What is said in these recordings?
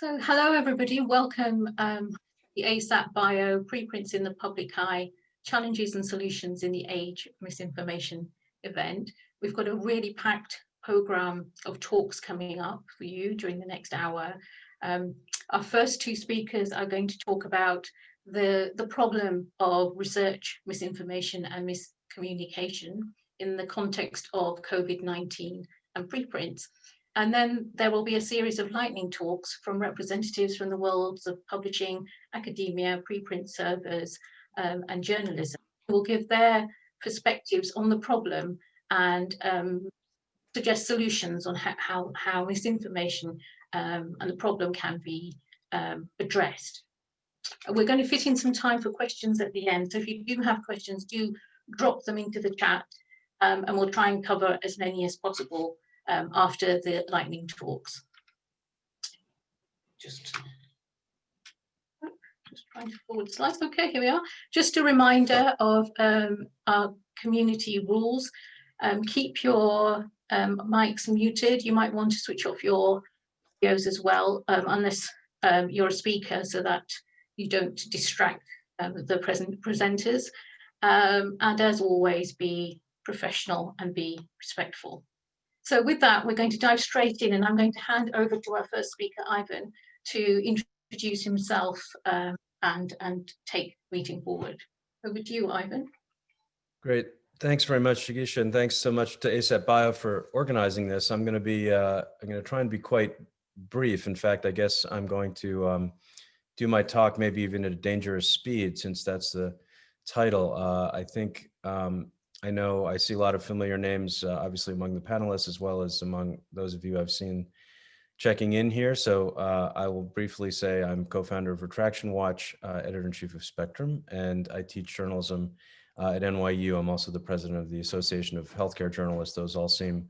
So hello everybody, welcome um, the ASAP Bio Preprints in the Public Eye, Challenges and Solutions in the Age of Misinformation event. We've got a really packed program of talks coming up for you during the next hour. Um, our first two speakers are going to talk about the, the problem of research misinformation and miscommunication in the context of COVID-19 and preprints. And then there will be a series of lightning talks from representatives from the worlds of publishing, academia, preprint servers, um, and journalism who will give their perspectives on the problem and um, suggest solutions on how, how, how misinformation um, and the problem can be um, addressed. We're going to fit in some time for questions at the end. So if you do have questions, do drop them into the chat um, and we'll try and cover as many as possible um, after the lightning talks. Just, just trying to forward slides. Okay, here we are. Just a reminder of um, our community rules. Um, keep your um, mics muted. You might want to switch off your videos as well, um, unless um, you're a speaker, so that you don't distract the present presenters. and as always, be professional and be respectful. So with that, we're going to dive straight in and I'm going to hand over to our first speaker, Ivan, to introduce himself um, and, and take meeting forward. Over to you, Ivan. Great. Thanks very much, Jigisha, and thanks so much to ASAP Bio for organizing this. I'm going to be, uh, I'm going to try and be quite brief. In fact, I guess I'm going to um, do my talk maybe even at a dangerous speed, since that's the title. Uh, I think um, I know I see a lot of familiar names, uh, obviously among the panelists, as well as among those of you I've seen checking in here. So uh, I will briefly say I'm co-founder of Retraction Watch, uh, editor-in-chief of Spectrum, and I teach journalism uh, at NYU. I'm also the president of the Association of Healthcare Journalists. Those all seem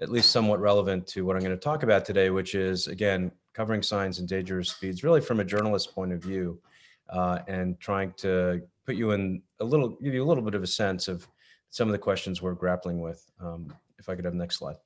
at least somewhat relevant to what I'm going to talk about today, which is, again, covering science and dangerous speeds, really from a journalist point of view, uh, and trying to put you in a little, give you a little bit of a sense of some of the questions we're grappling with. Um, if I could have next slide.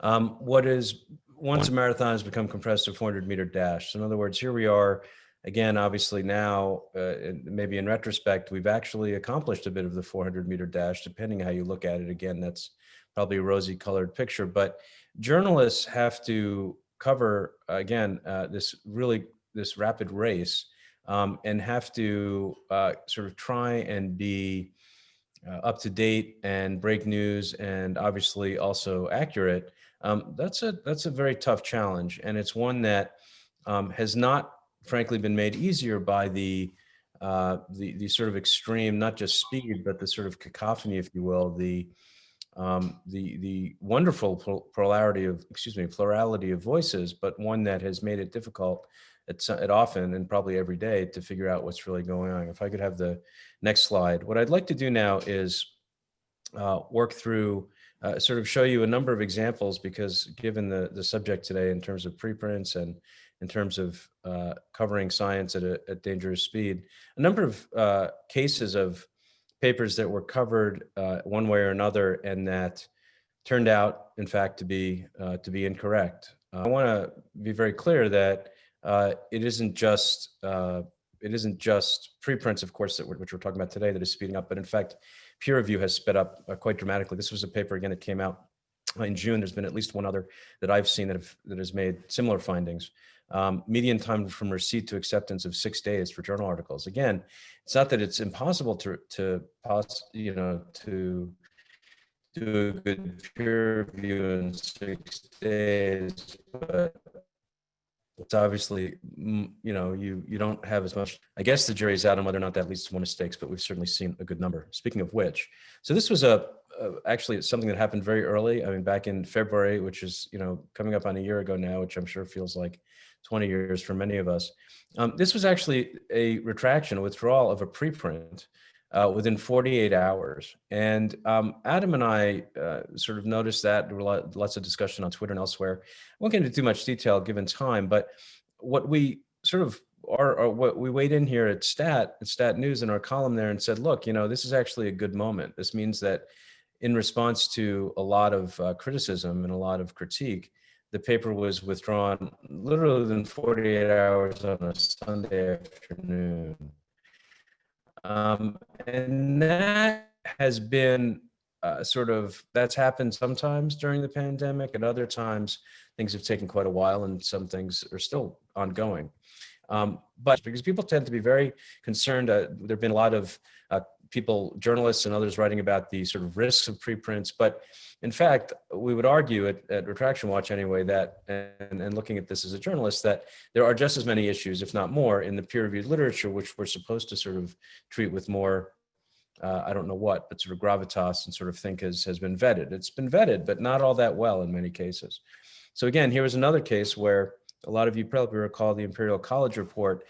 Um, what is, once a marathon has become compressed to 400 meter dash. So in other words, here we are, again, obviously now, uh, maybe in retrospect, we've actually accomplished a bit of the 400 meter dash, depending how you look at it. Again, that's probably a rosy colored picture, but journalists have to cover, again, uh, this really, this rapid race um, and have to uh, sort of try and be uh, up to date and break news and obviously also accurate, um, that's a that's a very tough challenge. And it's one that um, has not frankly been made easier by the, uh, the, the sort of extreme, not just speed, but the sort of cacophony, if you will, the, um, the, the wonderful plurality of, excuse me, plurality of voices, but one that has made it difficult at, at often and probably every day to figure out what's really going on. If I could have the next slide. What I'd like to do now is uh, work through, uh, sort of show you a number of examples because given the, the subject today in terms of preprints and in terms of uh, covering science at a at dangerous speed, a number of uh, cases of papers that were covered uh, one way or another and that turned out, in fact, to be uh, to be incorrect. I want to be very clear that uh, it isn't just uh, it isn't just preprints, of course, that we're, which we're talking about today that is speeding up, but in fact, peer review has sped up uh, quite dramatically. This was a paper again that came out in June. There's been at least one other that I've seen that have that has made similar findings. Um, median time from receipt to acceptance of six days for journal articles. Again, it's not that it's impossible to to you know, to do a good peer review in six days, but it's obviously, mm, you know, you you don't have as much. I guess the jury's out on whether or not that leads to more mistakes, but we've certainly seen a good number. Speaking of which, so this was a, a actually something that happened very early. I mean, back in February, which is you know coming up on a year ago now, which I'm sure feels like 20 years for many of us. Um, this was actually a retraction, a withdrawal of a preprint uh, within 48 hours. And um, Adam and I uh, sort of noticed that there were lots of discussion on Twitter and elsewhere. I won't get into too much detail given time, but what we sort of are, are what we weighed in here at Stat, at Stat News in our column there and said, look, you know, this is actually a good moment. This means that in response to a lot of uh, criticism and a lot of critique, the paper was withdrawn literally within 48 hours on a Sunday afternoon. Um, and that has been uh, sort of, that's happened sometimes during the pandemic and other times things have taken quite a while and some things are still ongoing. Um, but because people tend to be very concerned, uh, there've been a lot of uh, people, journalists and others writing about the sort of risks of preprints. But in fact, we would argue at, at Retraction Watch anyway, that, and, and looking at this as a journalist, that there are just as many issues, if not more, in the peer-reviewed literature, which we're supposed to sort of treat with more uh, I don't know what, but sort of gravitas and sort of think has, has been vetted. It's been vetted, but not all that well in many cases. So again, here was another case where a lot of you probably recall the Imperial College report.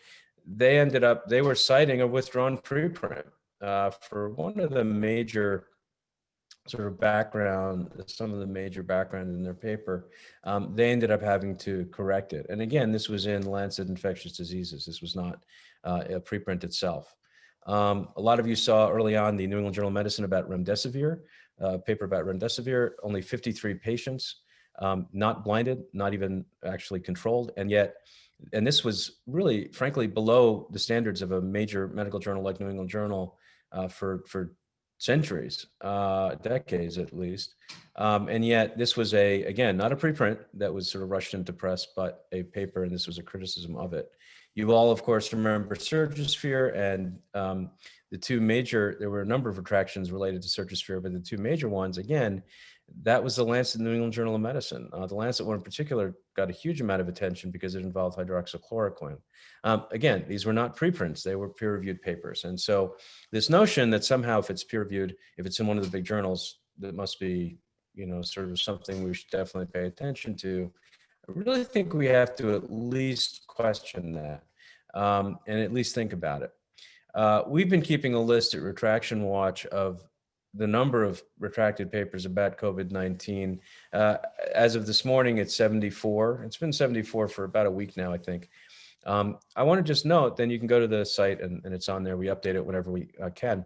They ended up, they were citing a withdrawn preprint uh, for one of the major sort of background, some of the major background in their paper, um, they ended up having to correct it. And again, this was in Lancet Infectious Diseases. This was not uh, a preprint itself. Um, a lot of you saw early on the New England Journal of Medicine about remdesivir, uh, paper about remdesivir, only 53 patients, um, not blinded, not even actually controlled. And yet, and this was really, frankly, below the standards of a major medical journal like New England Journal uh, for, for centuries, uh, decades at least. Um, and yet this was a, again, not a preprint that was sort of rushed into press, but a paper, and this was a criticism of it. You all, of course, remember Surgisphere and um, the two major, there were a number of retractions related to Surgisphere, but the two major ones, again, that was the Lancet New England Journal of Medicine. Uh, the Lancet one in particular got a huge amount of attention because it involved hydroxychloroquine. Um, again, these were not preprints, they were peer-reviewed papers. And so this notion that somehow if it's peer-reviewed, if it's in one of the big journals, that must be, you know, sort of something we should definitely pay attention to. I really think we have to at least question that um, and at least think about it. Uh, we've been keeping a list at Retraction Watch of the number of retracted papers about COVID-19. Uh, as of this morning, it's 74. It's been 74 for about a week now, I think. Um, I want to just note, then you can go to the site and, and it's on there. We update it whenever we uh, can.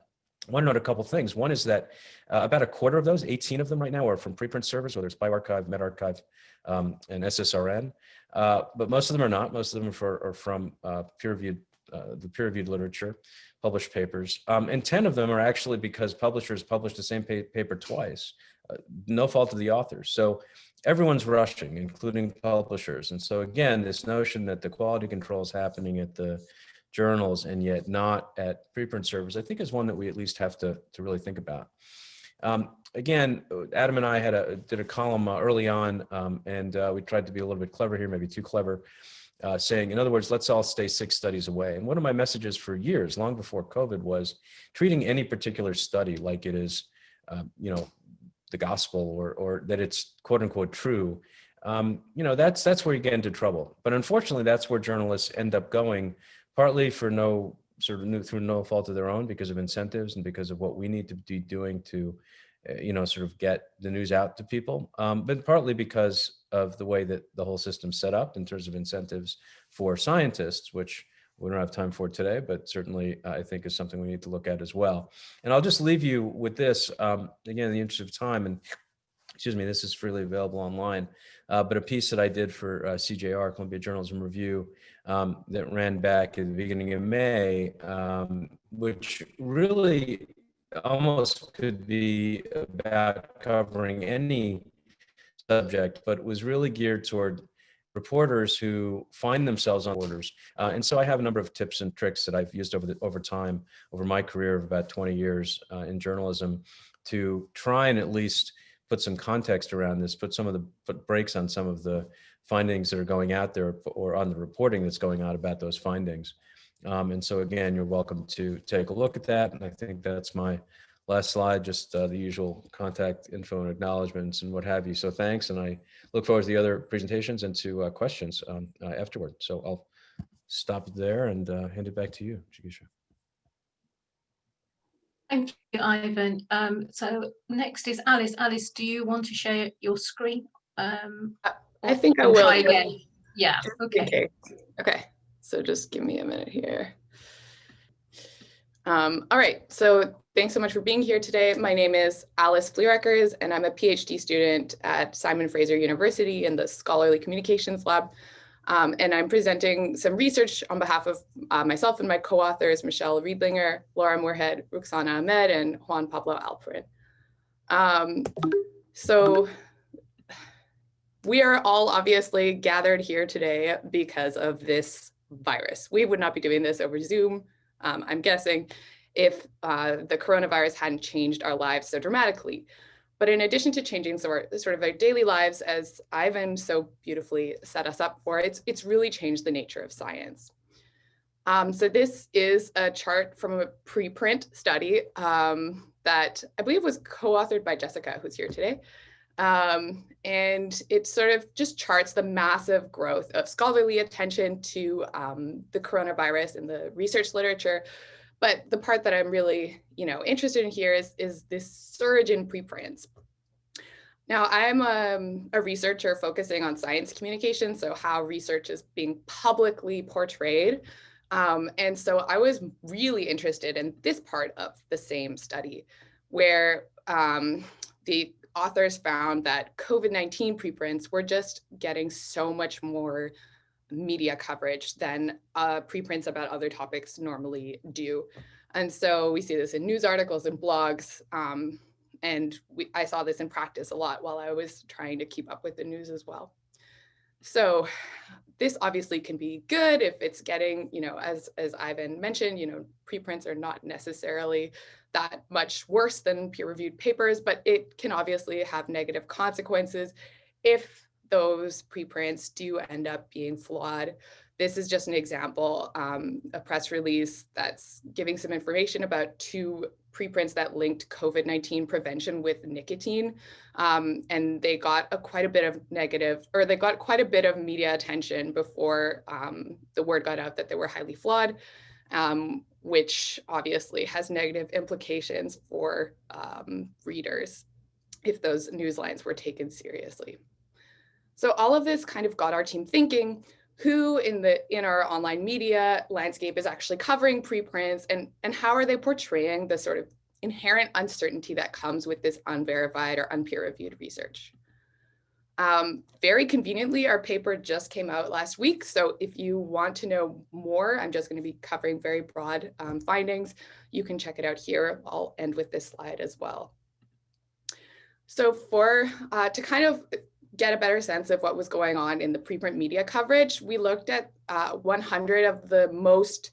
I want to note a couple things. One is that uh, about a quarter of those, 18 of them right now, are from preprint servers, whether it's bioRxiv, medRxiv, um, and SSRN. Uh, but most of them are not. Most of them are, for, are from uh, peer-reviewed, uh, the peer-reviewed literature published papers. Um, and 10 of them are actually because publishers published the same pa paper twice, uh, no fault of the authors. So everyone's rushing, including publishers. And so again, this notion that the quality control is happening at the journals and yet not at preprint servers, I think is one that we at least have to, to really think about. Um, again, Adam and I had a, did a column uh, early on um, and uh, we tried to be a little bit clever here, maybe too clever uh, saying, in other words, let's all stay six studies away. And one of my messages for years, long before COVID, was treating any particular study like it is, uh, you know, the gospel or, or that it's quote unquote true. Um, you know, that's, that's where you get into trouble. But unfortunately, that's where journalists end up going, partly for no sort of new, through no fault of their own because of incentives and because of what we need to be doing to you know, sort of get the news out to people, um, but partly because of the way that the whole system's set up in terms of incentives for scientists, which we don't have time for today, but certainly uh, I think is something we need to look at as well. And I'll just leave you with this, um, again, in the interest of time, and excuse me, this is freely available online, uh, but a piece that I did for uh, CJR, Columbia Journalism Review, um, that ran back at the beginning of May, um, which really almost could be about covering any subject, but was really geared toward reporters who find themselves on orders. Uh, and so I have a number of tips and tricks that I've used over the, over time, over my career of about 20 years uh, in journalism to try and at least put some context around this, put some of the put brakes on some of the findings that are going out there or on the reporting that's going on about those findings. Um, and so again, you're welcome to take a look at that. And I think that's my last slide, just uh, the usual contact info and acknowledgements and what have you. So thanks. And I look forward to the other presentations and to uh, questions um, uh, afterward. So I'll stop there and uh, hand it back to you, Jigisha. Thank you, Ivan. Um, so next is Alice. Alice, do you want to share your screen? Um, I think I will. Again? Yeah, okay. okay. So just give me a minute here. Um, all right, so thanks so much for being here today. My name is Alice Fleerackers, and I'm a PhD student at Simon Fraser University in the Scholarly Communications Lab. Um, and I'm presenting some research on behalf of uh, myself and my co-authors, Michelle Riedlinger, Laura Moorhead, Rukhsana Ahmed, and Juan Pablo Alperin. Um, so we are all obviously gathered here today because of this virus. We would not be doing this over Zoom, um, I'm guessing, if uh, the coronavirus hadn't changed our lives so dramatically. But in addition to changing sort, sort of our daily lives, as Ivan so beautifully set us up for, it's, it's really changed the nature of science. Um, so this is a chart from a preprint study um, that I believe was co-authored by Jessica, who's here today. Um, and it sort of just charts the massive growth of scholarly attention to um, the coronavirus in the research literature, but the part that I'm really, you know, interested in here is, is this surge in preprints. Now, I'm um, a researcher focusing on science communication, so how research is being publicly portrayed. Um, and so I was really interested in this part of the same study, where um, the authors found that COVID-19 preprints were just getting so much more media coverage than uh, preprints about other topics normally do. And so we see this in news articles and blogs. Um, and we, I saw this in practice a lot while I was trying to keep up with the news as well. So this obviously can be good if it's getting, you know, as, as Ivan mentioned, you know, preprints are not necessarily that much worse than peer-reviewed papers, but it can obviously have negative consequences if those preprints do end up being flawed. This is just an example, um, a press release that's giving some information about two preprints that linked COVID-19 prevention with nicotine. Um, and they got a, quite a bit of negative, or they got quite a bit of media attention before um, the word got out that they were highly flawed, um, which obviously has negative implications for um, readers if those news lines were taken seriously. So all of this kind of got our team thinking, who in the in our online media landscape is actually covering preprints and, and how are they portraying the sort of inherent uncertainty that comes with this unverified or unpeer reviewed research. Um, very conveniently, our paper just came out last week. So if you want to know more, I'm just going to be covering very broad um, findings. You can check it out here. I'll end with this slide as well. So for uh, to kind of get a better sense of what was going on in the preprint media coverage, we looked at uh, 100 of the most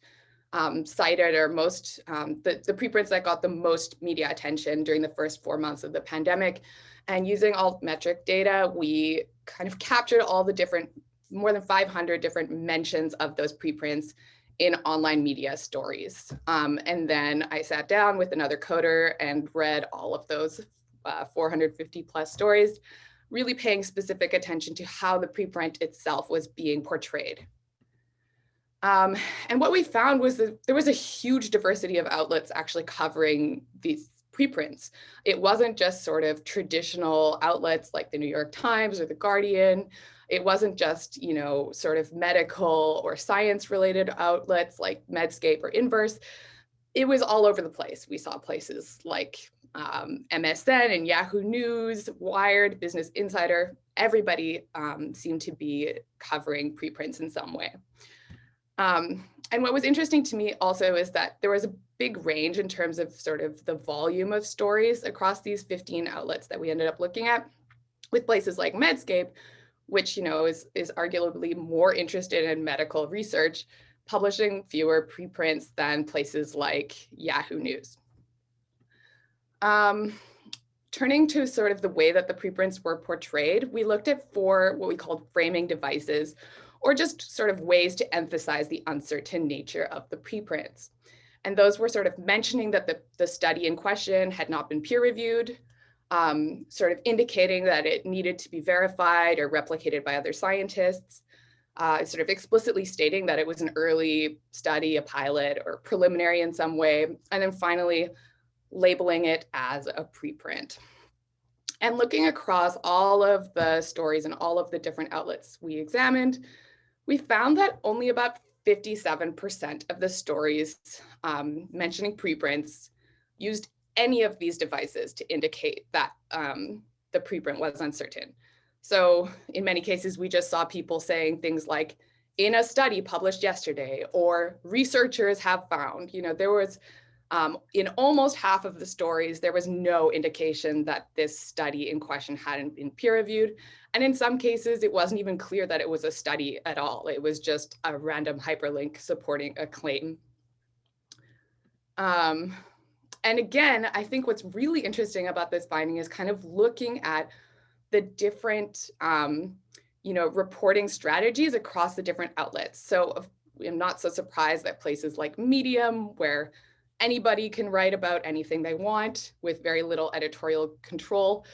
um, cited or most, um, the, the preprints that got the most media attention during the first four months of the pandemic. And using altmetric data, we kind of captured all the different, more than 500 different mentions of those preprints in online media stories. Um, and then I sat down with another coder and read all of those uh, 450 plus stories really paying specific attention to how the preprint itself was being portrayed. Um, and what we found was that there was a huge diversity of outlets actually covering these preprints. It wasn't just sort of traditional outlets like the New York Times or the Guardian. It wasn't just, you know, sort of medical or science related outlets like Medscape or Inverse. It was all over the place. We saw places like um, MSN and Yahoo News, Wired, Business Insider, everybody um, seemed to be covering preprints in some way. Um, and what was interesting to me also is that there was a big range in terms of sort of the volume of stories across these 15 outlets that we ended up looking at with places like Medscape, which you know is, is arguably more interested in medical research, publishing fewer preprints than places like Yahoo News. Um, turning to sort of the way that the preprints were portrayed, we looked at four what we called framing devices, or just sort of ways to emphasize the uncertain nature of the preprints. And those were sort of mentioning that the, the study in question had not been peer reviewed, um, sort of indicating that it needed to be verified or replicated by other scientists, uh, sort of explicitly stating that it was an early study, a pilot, or preliminary in some way. And then finally, labeling it as a preprint. And looking across all of the stories and all of the different outlets we examined, we found that only about 57% of the stories um, mentioning preprints used any of these devices to indicate that um, the preprint was uncertain. So in many cases, we just saw people saying things like, in a study published yesterday, or researchers have found, you know, there was, um, in almost half of the stories, there was no indication that this study in question hadn't been peer reviewed. And in some cases, it wasn't even clear that it was a study at all. It was just a random hyperlink supporting a claim. Um, and again, I think what's really interesting about this finding is kind of looking at the different, um, you know, reporting strategies across the different outlets. So I'm not so surprised that places like Medium, where anybody can write about anything they want with very little editorial control,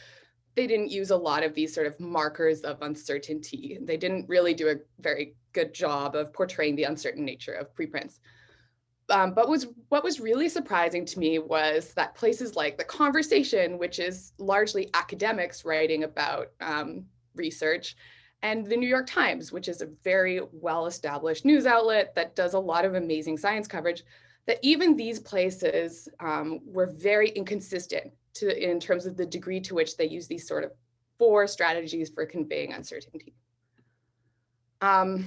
they didn't use a lot of these sort of markers of uncertainty. They didn't really do a very good job of portraying the uncertain nature of preprints. Um, but was what was really surprising to me was that places like The Conversation, which is largely academics writing about um, research, and The New York Times, which is a very well-established news outlet that does a lot of amazing science coverage, that even these places um, were very inconsistent to, in terms of the degree to which they use these sort of four strategies for conveying uncertainty. Um,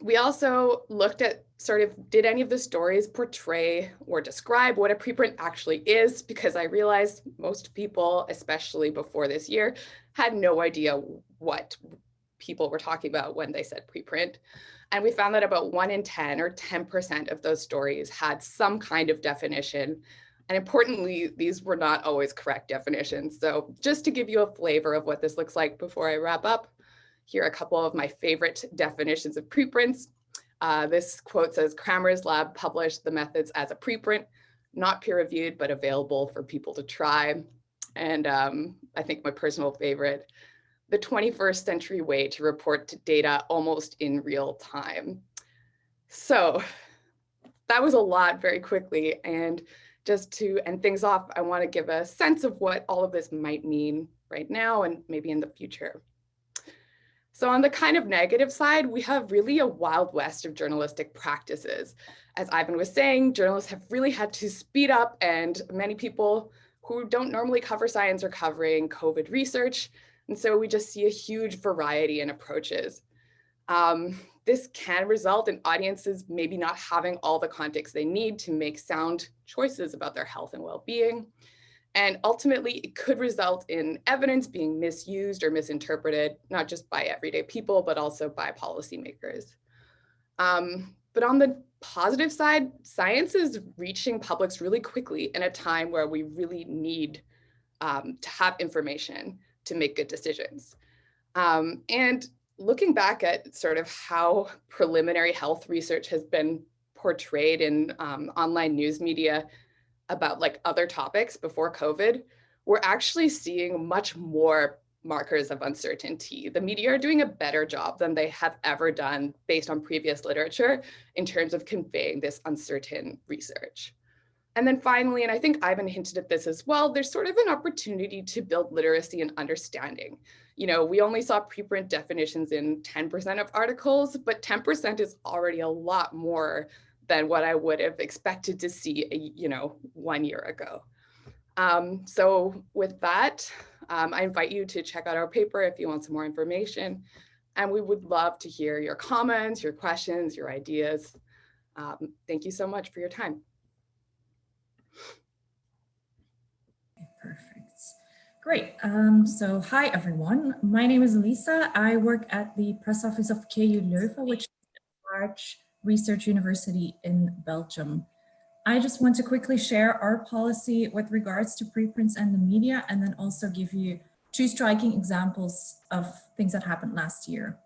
we also looked at sort of, did any of the stories portray or describe what a preprint actually is? Because I realized most people, especially before this year, had no idea what people were talking about when they said preprint. And we found that about one in 10 or 10% of those stories had some kind of definition. And importantly, these were not always correct definitions. So just to give you a flavor of what this looks like before I wrap up, here are a couple of my favorite definitions of preprints. Uh, this quote says, Kramer's lab published the methods as a preprint, not peer reviewed, but available for people to try. And um, I think my personal favorite, the 21st century way to report to data almost in real time. So that was a lot very quickly. And just to end things off, I want to give a sense of what all of this might mean right now and maybe in the future. So on the kind of negative side, we have really a wild west of journalistic practices. As Ivan was saying, journalists have really had to speed up and many people who don't normally cover science are covering COVID research. And so we just see a huge variety in approaches. Um, this can result in audiences maybe not having all the context they need to make sound choices about their health and well-being. And ultimately, it could result in evidence being misused or misinterpreted, not just by everyday people, but also by policymakers. Um, but on the positive side, science is reaching publics really quickly in a time where we really need um, to have information to make good decisions. Um, and looking back at sort of how preliminary health research has been portrayed in um, online news media about like other topics before COVID, we're actually seeing much more markers of uncertainty. The media are doing a better job than they have ever done based on previous literature in terms of conveying this uncertain research. And then finally, and I think Ivan hinted at this as well, there's sort of an opportunity to build literacy and understanding. You know, we only saw preprint definitions in 10% of articles, but 10% is already a lot more than what I would have expected to see, you know, one year ago. Um, so with that, um, I invite you to check out our paper if you want some more information. And we would love to hear your comments, your questions, your ideas. Um, thank you so much for your time. Perfect. Great. Um, so hi, everyone. My name is Lisa. I work at the press office of KU Leuven, which is a large research university in Belgium. I just want to quickly share our policy with regards to preprints and the media, and then also give you two striking examples of things that happened last year.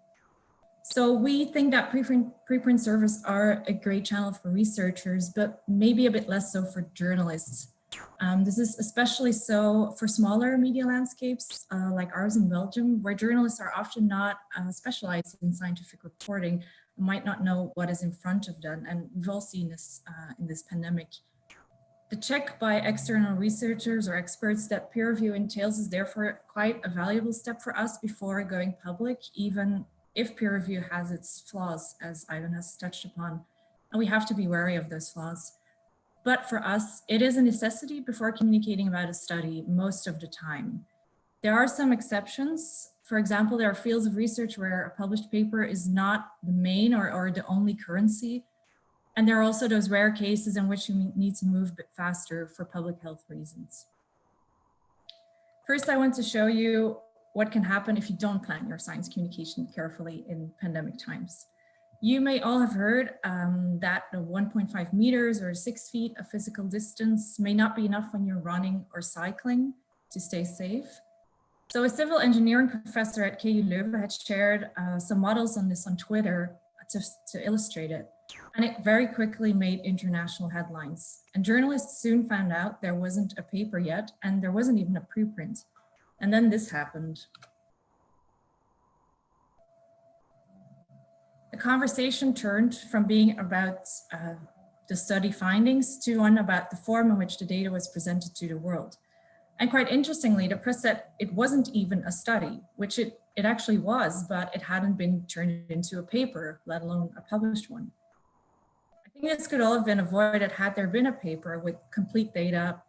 So we think that preprint, preprint servers are a great channel for researchers, but maybe a bit less so for journalists. Um, this is especially so for smaller media landscapes uh, like ours in Belgium, where journalists are often not uh, specialized in scientific reporting, might not know what is in front of them. And we've all seen this uh, in this pandemic. The check by external researchers or experts that peer review entails is therefore quite a valuable step for us before going public, even if peer review has its flaws, as Ivan has touched upon, and we have to be wary of those flaws. But for us, it is a necessity before communicating about a study most of the time. There are some exceptions. For example, there are fields of research where a published paper is not the main or, or the only currency. And there are also those rare cases in which you need to move a bit faster for public health reasons. First, I want to show you what can happen if you don't plan your science communication carefully in pandemic times. You may all have heard um, that the 1.5 meters or six feet of physical distance may not be enough when you're running or cycling to stay safe. So a civil engineering professor at KU Leuven had shared uh, some models on this on Twitter to, to illustrate it. And it very quickly made international headlines. And journalists soon found out there wasn't a paper yet, and there wasn't even a preprint. And then this happened. The conversation turned from being about uh, the study findings to one about the form in which the data was presented to the world. And quite interestingly, the press said it wasn't even a study, which it, it actually was, but it hadn't been turned into a paper, let alone a published one. I think this could all have been avoided had there been a paper with complete data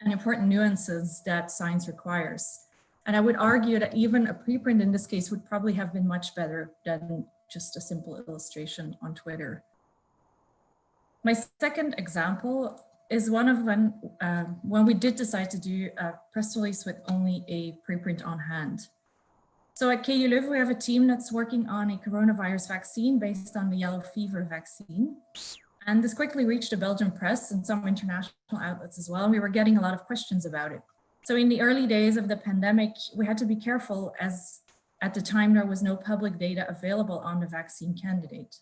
and important nuances that science requires. And I would argue that even a preprint in this case would probably have been much better than just a simple illustration on Twitter. My second example is one of when, uh, when we did decide to do a press release with only a preprint on hand. So at KU we have a team that's working on a coronavirus vaccine based on the yellow fever vaccine. And this quickly reached the Belgian press and some international outlets as well. And we were getting a lot of questions about it. So in the early days of the pandemic, we had to be careful as at the time there was no public data available on the vaccine candidate.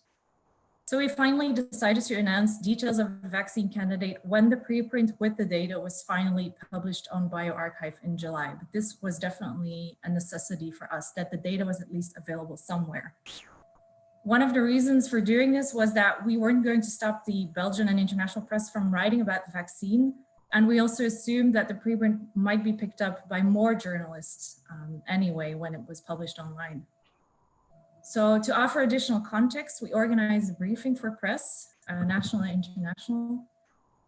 So we finally decided to announce details of the vaccine candidate when the preprint with the data was finally published on bioRxiv in July. But this was definitely a necessity for us that the data was at least available somewhere. One of the reasons for doing this was that we weren't going to stop the Belgian and international press from writing about the vaccine. And we also assumed that the preprint might be picked up by more journalists um, anyway when it was published online. So to offer additional context, we organized a briefing for press, uh, national and international,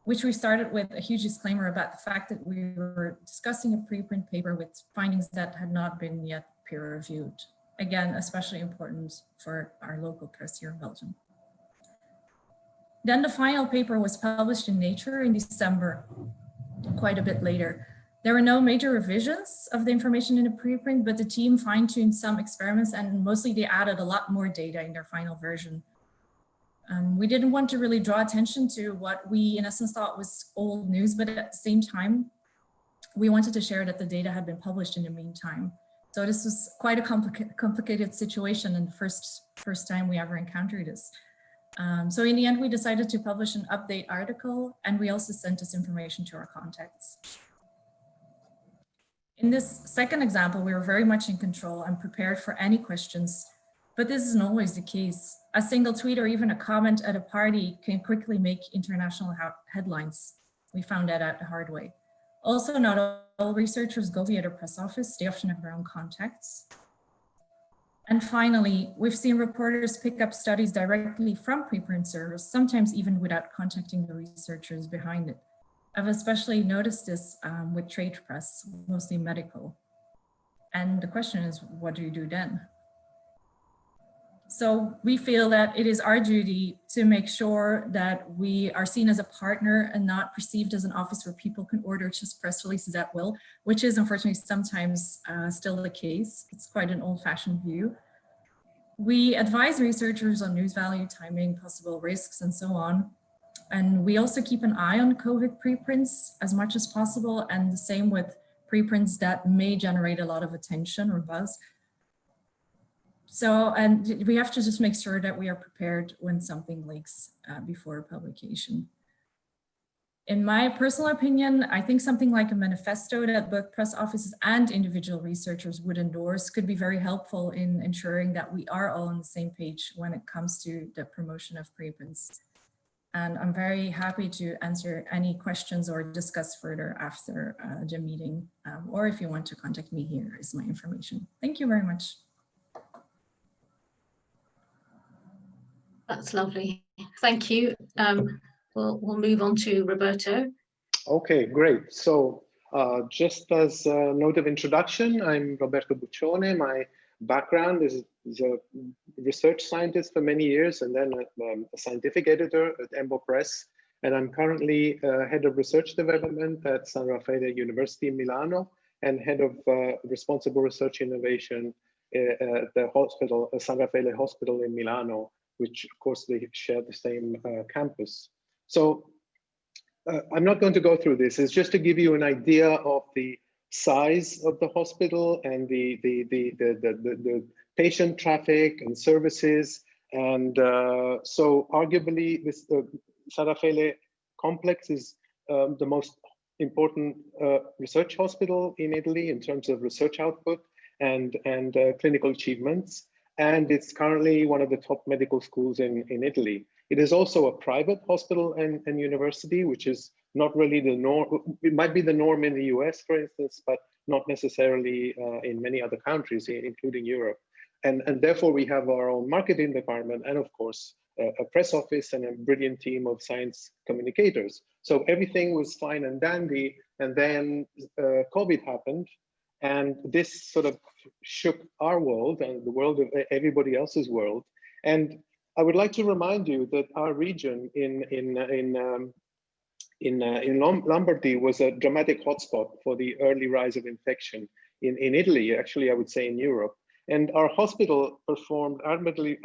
which we started with a huge disclaimer about the fact that we were discussing a preprint paper with findings that had not been yet peer reviewed. Again, especially important for our local press here in Belgium. Then the final paper was published in Nature in December, quite a bit later. There were no major revisions of the information in the preprint, but the team fine-tuned some experiments and mostly they added a lot more data in their final version. Um, we didn't want to really draw attention to what we in essence thought was old news, but at the same time, we wanted to share that the data had been published in the meantime. So this was quite a complica complicated situation and the first, first time we ever encountered this. Um, so in the end, we decided to publish an update article and we also sent this information to our contacts. In this second example, we were very much in control and prepared for any questions, but this isn't always the case. A single tweet or even a comment at a party can quickly make international headlines. We found that out the hard way. Also, not all researchers go via the press office. They often have their own contacts. And finally, we've seen reporters pick up studies directly from preprint servers, sometimes even without contacting the researchers behind it. I've especially noticed this um, with trade press, mostly medical. And the question is, what do you do then? So we feel that it is our duty to make sure that we are seen as a partner and not perceived as an office where people can order just press releases at will, which is unfortunately sometimes uh, still the case. It's quite an old fashioned view. We advise researchers on news value, timing, possible risks, and so on. And we also keep an eye on COVID preprints as much as possible, and the same with preprints that may generate a lot of attention or buzz. So, and we have to just make sure that we are prepared when something leaks uh, before publication. In my personal opinion, I think something like a manifesto that both press offices and individual researchers would endorse could be very helpful in ensuring that we are all on the same page when it comes to the promotion of preprints. And I'm very happy to answer any questions or discuss further after uh, the meeting, um, or if you want to contact me, here is my information. Thank you very much. That's lovely. Thank you. Um, we'll, we'll move on to Roberto. Okay, great. So uh, just as a note of introduction, I'm Roberto Buccione. My background is, is a research scientist for many years and then a, um, a scientific editor at Embo Press. And I'm currently uh, head of research development at San Raffaele University in Milano and head of uh, responsible research innovation uh, at the hospital, uh, San Raffaele Hospital in Milano, which of course they share the same uh, campus. So uh, I'm not going to go through this. It's just to give you an idea of the size of the hospital and the the the the the, the, the patient traffic and services. And uh, so, arguably, this the San Raffaele complex is um, the most important uh, research hospital in Italy in terms of research output and and uh, clinical achievements. And it's currently one of the top medical schools in in Italy. It is also a private hospital and, and university, which is not really the norm. It might be the norm in the US, for instance, but not necessarily uh, in many other countries, including Europe. And, and therefore, we have our own marketing department and, of course, a, a press office and a brilliant team of science communicators. So everything was fine and dandy. And then uh, COVID happened. And this sort of shook our world and the world of everybody else's world. And I would like to remind you that our region in in in um, in uh, in Lombardy was a dramatic hotspot for the early rise of infection in in Italy. Actually, I would say in Europe, and our hospital performed admirably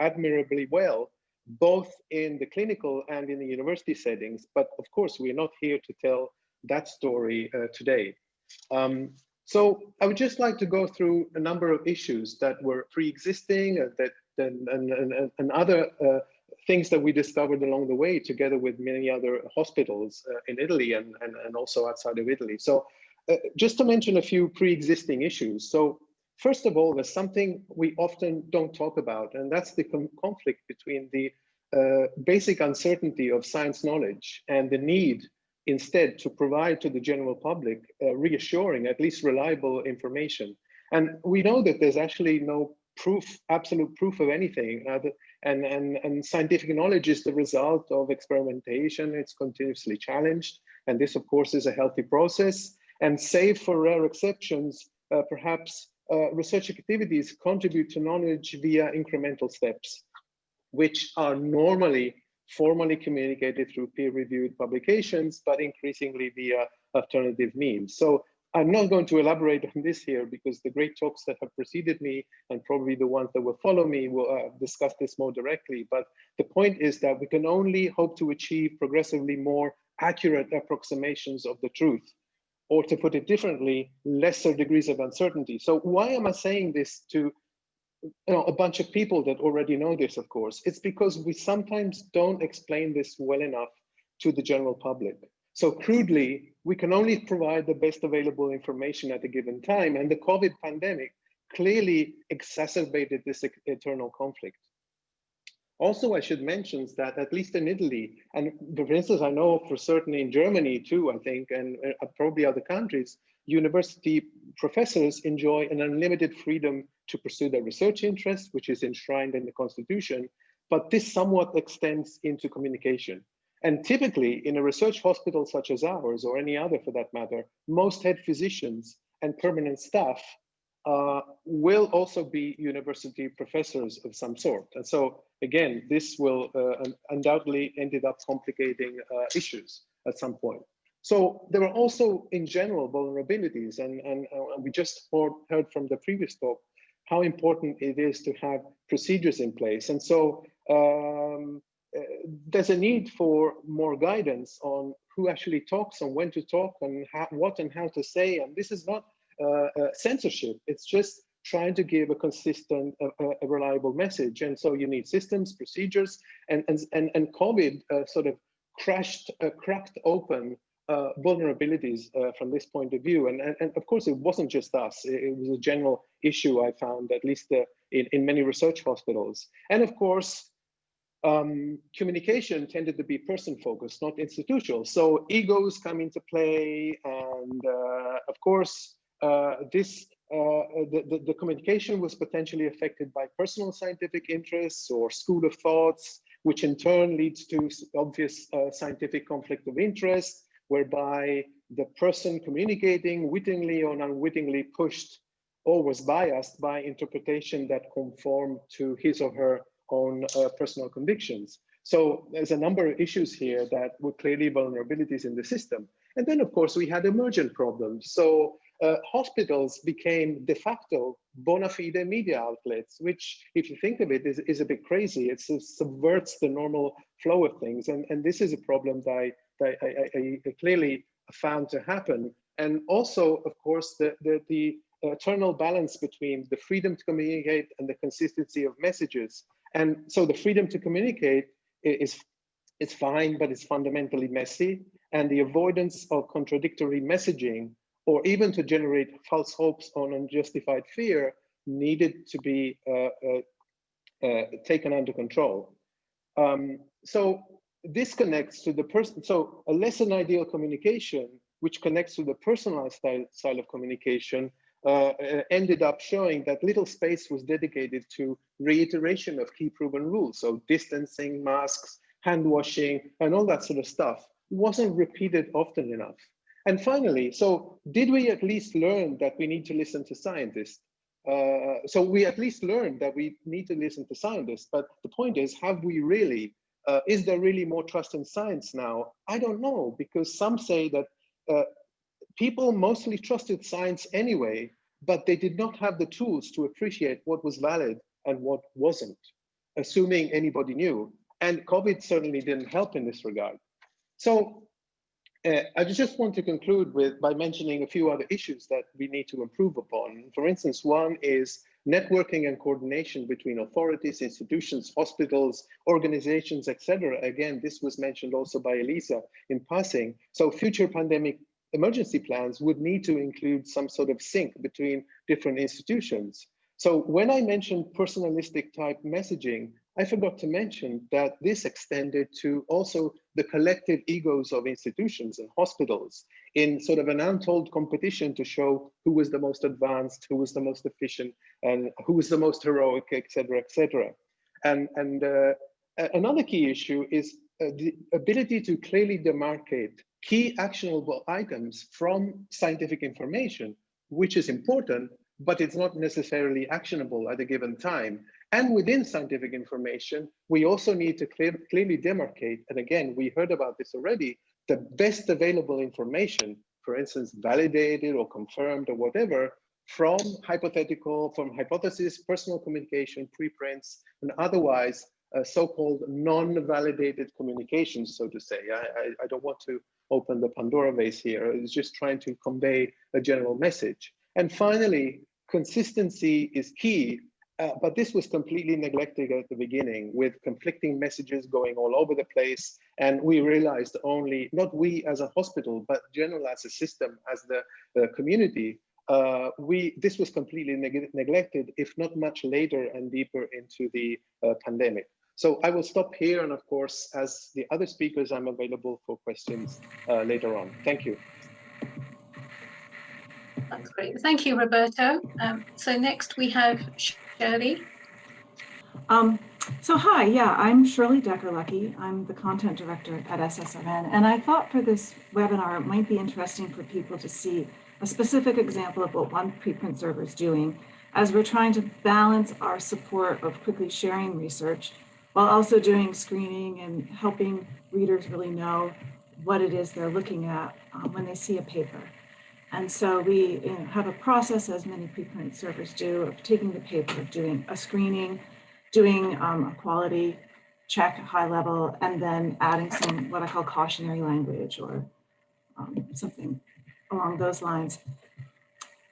admirably well, both in the clinical and in the university settings. But of course, we're not here to tell that story uh, today. Um, so I would just like to go through a number of issues that were pre-existing, uh, that and, and, and, and other uh, things that we discovered along the way together with many other hospitals uh, in Italy and, and, and also outside of Italy. So uh, just to mention a few pre-existing issues. So first of all, there's something we often don't talk about, and that's the conflict between the uh, basic uncertainty of science knowledge and the need instead to provide to the general public uh, reassuring, at least reliable information. And we know that there's actually no proof, absolute proof of anything. Uh, and, and, and scientific knowledge is the result of experimentation. It's continuously challenged. And this, of course, is a healthy process. And save for rare exceptions, uh, perhaps uh, research activities contribute to knowledge via incremental steps, which are normally formally communicated through peer-reviewed publications, but increasingly via alternative means. So I'm not going to elaborate on this here because the great talks that have preceded me and probably the ones that will follow me will uh, discuss this more directly. But the point is that we can only hope to achieve progressively more accurate approximations of the truth, or to put it differently, lesser degrees of uncertainty. So why am I saying this to you know, a bunch of people that already know this, of course? It's because we sometimes don't explain this well enough to the general public. So crudely, we can only provide the best available information at a given time. And the COVID pandemic clearly exacerbated this eternal conflict. Also, I should mention that at least in Italy, and for instance, I know for certain in Germany too, I think, and uh, probably other countries, university professors enjoy an unlimited freedom to pursue their research interests, which is enshrined in the constitution, but this somewhat extends into communication. And typically in a research hospital such as ours, or any other for that matter, most head physicians and permanent staff uh, will also be university professors of some sort. And so again, this will uh, undoubtedly ended up complicating uh, issues at some point. So there are also in general vulnerabilities and, and, we just heard from the previous talk how important it is to have procedures in place. And so um, uh, there's a need for more guidance on who actually talks and when to talk and how, what and how to say. And this is not uh, uh, censorship. It's just trying to give a consistent, uh, a reliable message. And so you need systems, procedures, and and and, and COVID uh, sort of crashed, uh, cracked open vulnerabilities from this point of view. And, and, and of course, it wasn't just us. It, it was a general issue I found, at least in, in many research hospitals. And of course, um, communication tended to be person focused, not institutional. So egos come into play. And uh, of course, uh, this uh, the, the, the communication was potentially affected by personal scientific interests or school of thoughts, which in turn leads to obvious uh, scientific conflict of interest, whereby the person communicating wittingly or unwittingly pushed or was biased by interpretation that conform to his or her own uh, personal convictions. So there's a number of issues here that were clearly vulnerabilities in the system. And then, of course, we had emergent problems. So uh, hospitals became de facto bona fide media outlets, which, if you think of it, is, is a bit crazy. It subverts the normal flow of things. And, and this is a problem that I, that I, I, I clearly found to happen. And also, of course, the, the, the eternal balance between the freedom to communicate and the consistency of messages. And so the freedom to communicate is, is fine, but it's fundamentally messy. And the avoidance of contradictory messaging or even to generate false hopes on unjustified fear needed to be uh, uh, uh, taken under control. Um, so this connects to the person. So a less than ideal communication, which connects to the personalized style, style of communication, uh, uh, ended up showing that little space was dedicated to reiteration of key proven rules. So distancing, masks, hand washing, and all that sort of stuff wasn't repeated often enough. And finally, so did we at least learn that we need to listen to scientists? Uh, so we at least learned that we need to listen to scientists, but the point is, have we really, uh, is there really more trust in science now? I don't know, because some say that uh, people mostly trusted science anyway, but they did not have the tools to appreciate what was valid and what wasn't, assuming anybody knew. And COVID certainly didn't help in this regard. So uh, I just want to conclude with by mentioning a few other issues that we need to improve upon. For instance, one is networking and coordination between authorities, institutions, hospitals, organizations, etc. Again, this was mentioned also by Elisa in passing. So future pandemic emergency plans would need to include some sort of sync between different institutions. So when I mentioned personalistic type messaging, I forgot to mention that this extended to also the collective egos of institutions and hospitals in sort of an untold competition to show who was the most advanced, who was the most efficient, and who was the most heroic, et etc., etc. And, and uh, another key issue is uh, the ability to clearly demarcate key actionable items from scientific information, which is important, but it's not necessarily actionable at a given time. And within scientific information, we also need to clear, clearly demarcate, and again, we heard about this already, the best available information, for instance, validated or confirmed or whatever, from hypothetical, from hypothesis, personal communication, preprints, and otherwise uh, so-called non-validated communications, so to say. I, I, I, don't want to open the Pandora vase here. It's just trying to convey a general message. And finally, consistency is key uh, but this was completely neglected at the beginning with conflicting messages going all over the place. And we realized only, not we as a hospital, but general as a system, as the, the community, uh, we this was completely neg neglected, if not much later and deeper into the uh, pandemic. So I will stop here. And of course, as the other speakers, I'm available for questions uh, later on. Thank you. That's great. Thank you, Roberto. Um, so next we have Shirley. Um, so hi, yeah, I'm Shirley Decker-Lucke. I'm the content director at SSRN, and I thought for this webinar it might be interesting for people to see a specific example of what one preprint server is doing as we're trying to balance our support of quickly sharing research while also doing screening and helping readers really know what it is they're looking at um, when they see a paper. And so we have a process, as many preprint servers do, of taking the paper, doing a screening, doing um, a quality check high level, and then adding some what I call cautionary language or um, something along those lines.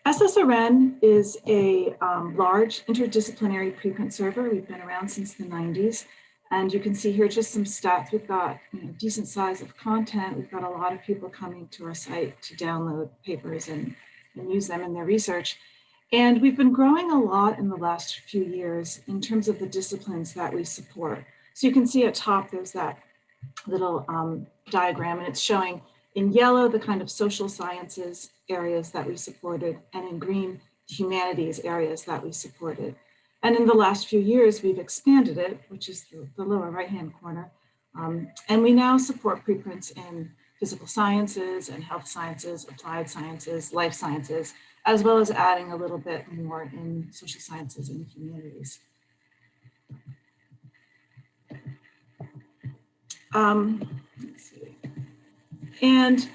SSRN is a um, large interdisciplinary preprint server. We've been around since the 90s. And you can see here just some stats. We've got you know, decent size of content. We've got a lot of people coming to our site to download papers and, and use them in their research. And we've been growing a lot in the last few years in terms of the disciplines that we support. So you can see at top, there's that little um, diagram and it's showing in yellow, the kind of social sciences areas that we supported and in green, humanities areas that we supported. And in the last few years, we've expanded it, which is the, the lower right-hand corner. Um, and we now support preprints in physical sciences and health sciences, applied sciences, life sciences, as well as adding a little bit more in social sciences and humanities. Um. And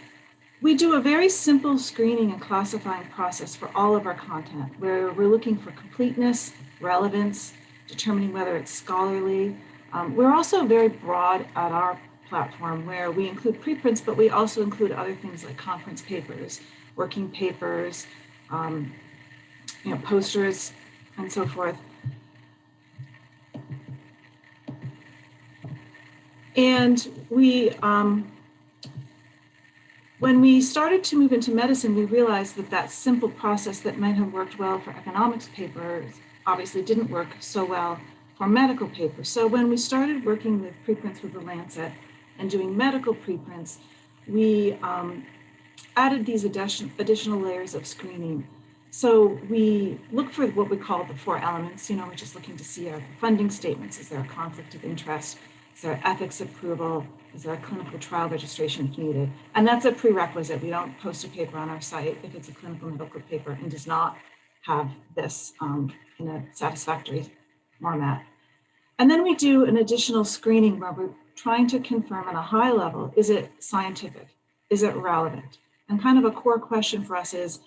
we do a very simple screening and classifying process for all of our content, where we're looking for completeness, relevance, determining whether it's scholarly. Um, we're also very broad at our platform where we include preprints, but we also include other things like conference papers, working papers, um, you know, posters, and so forth. And we, um, when we started to move into medicine, we realized that that simple process that might have worked well for economics papers obviously didn't work so well for medical papers. So when we started working with preprints with the Lancet and doing medical preprints, we um, added these addition, additional layers of screening. So we look for what we call the four elements, you know, we're just looking to see are funding statements, is there a conflict of interest, is there ethics approval, is there a clinical trial registration if needed? And that's a prerequisite. We don't post a paper on our site if it's a clinical medical paper and does not have this um, in a satisfactory format. And then we do an additional screening where we're trying to confirm at a high level, is it scientific? Is it relevant? And kind of a core question for us is,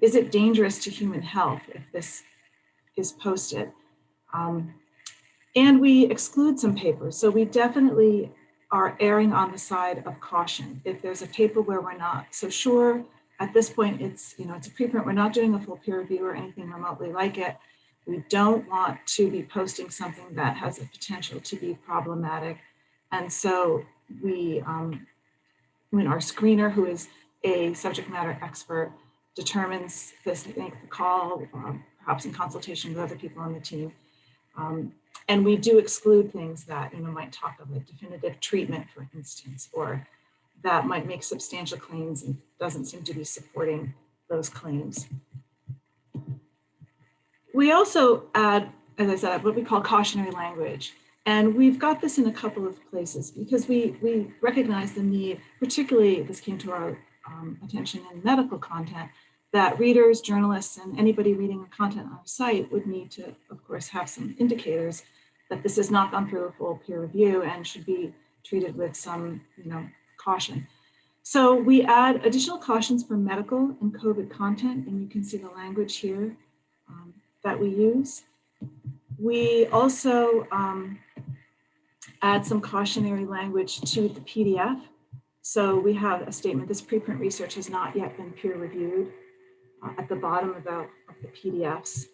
is it dangerous to human health if this is posted? Um, and we exclude some papers. So we definitely are erring on the side of caution. If there's a paper where we're not so sure, at this point, it's, you know, it's a preprint, we're not doing a full peer review or anything remotely like it. We don't want to be posting something that has a potential to be problematic. And so we, um, when our screener, who is a subject matter expert, determines this, make the call, um, perhaps in consultation with other people on the team. Um, and we do exclude things that, you know, might talk of a definitive treatment, for instance, or that might make substantial claims and doesn't seem to be supporting those claims. We also add, as I said, what we call cautionary language. And we've got this in a couple of places because we, we recognize the need, particularly this came to our um, attention in medical content, that readers, journalists, and anybody reading the content on our site would need to, of course, have some indicators that this has not gone through a full peer review and should be treated with some, you know, caution. So we add additional cautions for medical and COVID content, and you can see the language here um, that we use. We also um, add some cautionary language to the PDF. So we have a statement, this preprint research has not yet been peer reviewed uh, at the bottom of the, of the PDFs.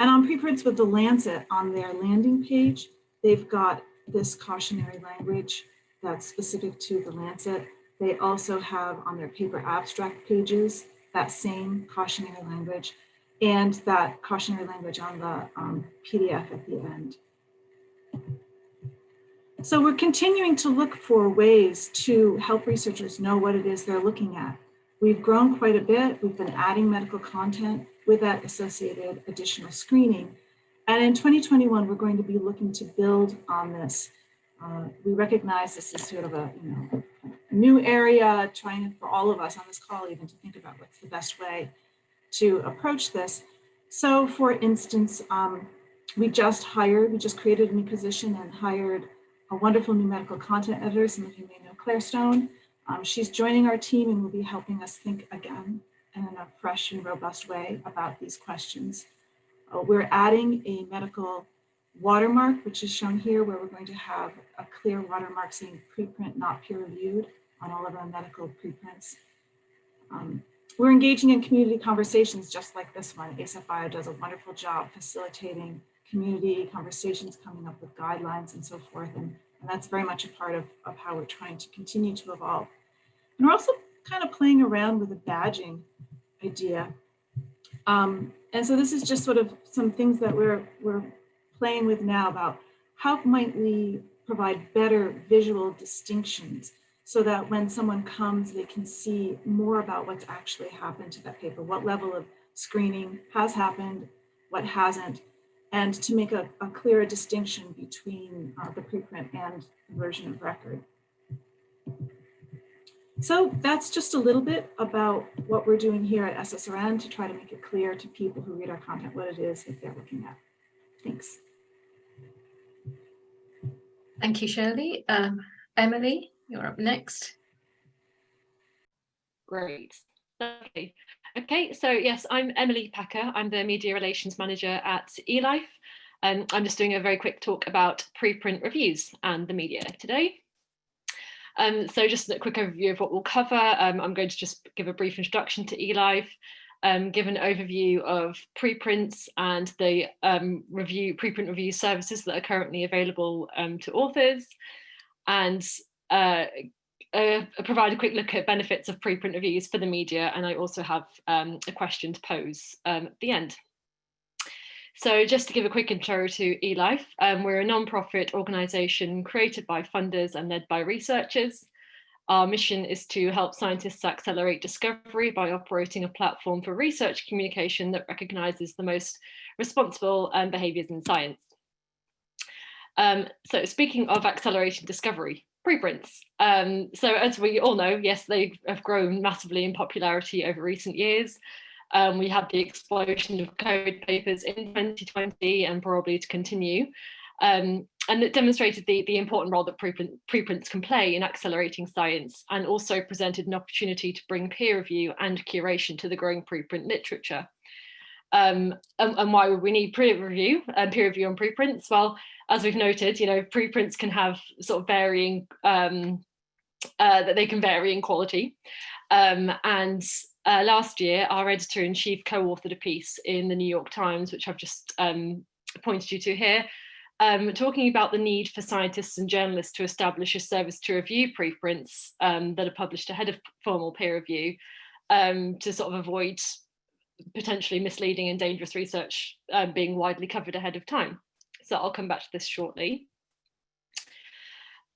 And on preprints with the Lancet on their landing page, they've got this cautionary language that's specific to the Lancet. They also have on their paper abstract pages that same cautionary language and that cautionary language on the um, PDF at the end. So we're continuing to look for ways to help researchers know what it is they're looking at. We've grown quite a bit. We've been adding medical content with that associated additional screening. And in 2021, we're going to be looking to build on this. Uh, we recognize this is sort of a you know new area, trying for all of us on this call even to think about what's the best way to approach this. So for instance, um, we just hired, we just created a new position and hired a wonderful new medical content editor, some of you may know Claire Stone. Um, she's joining our team and will be helping us think again in a fresh and robust way about these questions. Uh, we're adding a medical watermark, which is shown here, where we're going to have a clear watermark saying preprint not peer reviewed on all of our medical preprints. Um, we're engaging in community conversations just like this one. Bio does a wonderful job facilitating community conversations, coming up with guidelines and so forth. And, and that's very much a part of, of how we're trying to continue to evolve. And we're also kind of playing around with a badging idea. Um, and so this is just sort of some things that we're, we're playing with now about how might we provide better visual distinctions so that when someone comes, they can see more about what's actually happened to that paper, what level of screening has happened, what hasn't, and to make a, a clearer distinction between uh, the preprint and version of record. So that's just a little bit about what we're doing here at SSRN to try to make it clear to people who read our content what it is that they're looking at. Thanks. Thank you, Shirley. Um, Emily, you're up next. Great. Okay. Okay, so yes, I'm Emily Packer. I'm the Media Relations Manager at eLife. Um, I'm just doing a very quick talk about preprint reviews and the media today. Um, so just a quick overview of what we'll cover. Um, I'm going to just give a brief introduction to eLife, um, give an overview of preprints and the um, review preprint review services that are currently available um, to authors, and uh, uh, provide a quick look at benefits of preprint reviews for the media. And I also have um, a question to pose at the end. So just to give a quick intro to eLife, um, we're a non-profit organisation created by funders and led by researchers. Our mission is to help scientists accelerate discovery by operating a platform for research communication that recognises the most responsible um, behaviours in science. Um, so speaking of accelerating discovery, preprints. Um, so as we all know, yes, they have grown massively in popularity over recent years. Um, we had the explosion of code papers in 2020 and probably to continue. Um, and it demonstrated the, the important role that preprint, preprints can play in accelerating science and also presented an opportunity to bring peer review and curation to the growing preprint literature. Um, and, and, why would we need peer review and peer review on preprints? Well, as we've noted, you know, preprints can have sort of varying, um, uh, that they can vary in quality. Um, and uh, last year, our editor-in-chief co-authored a piece in the New York Times, which I've just um, pointed you to here, um, talking about the need for scientists and journalists to establish a service to review preprints um, that are published ahead of formal peer review um, to sort of avoid potentially misleading and dangerous research um, being widely covered ahead of time. So I'll come back to this shortly.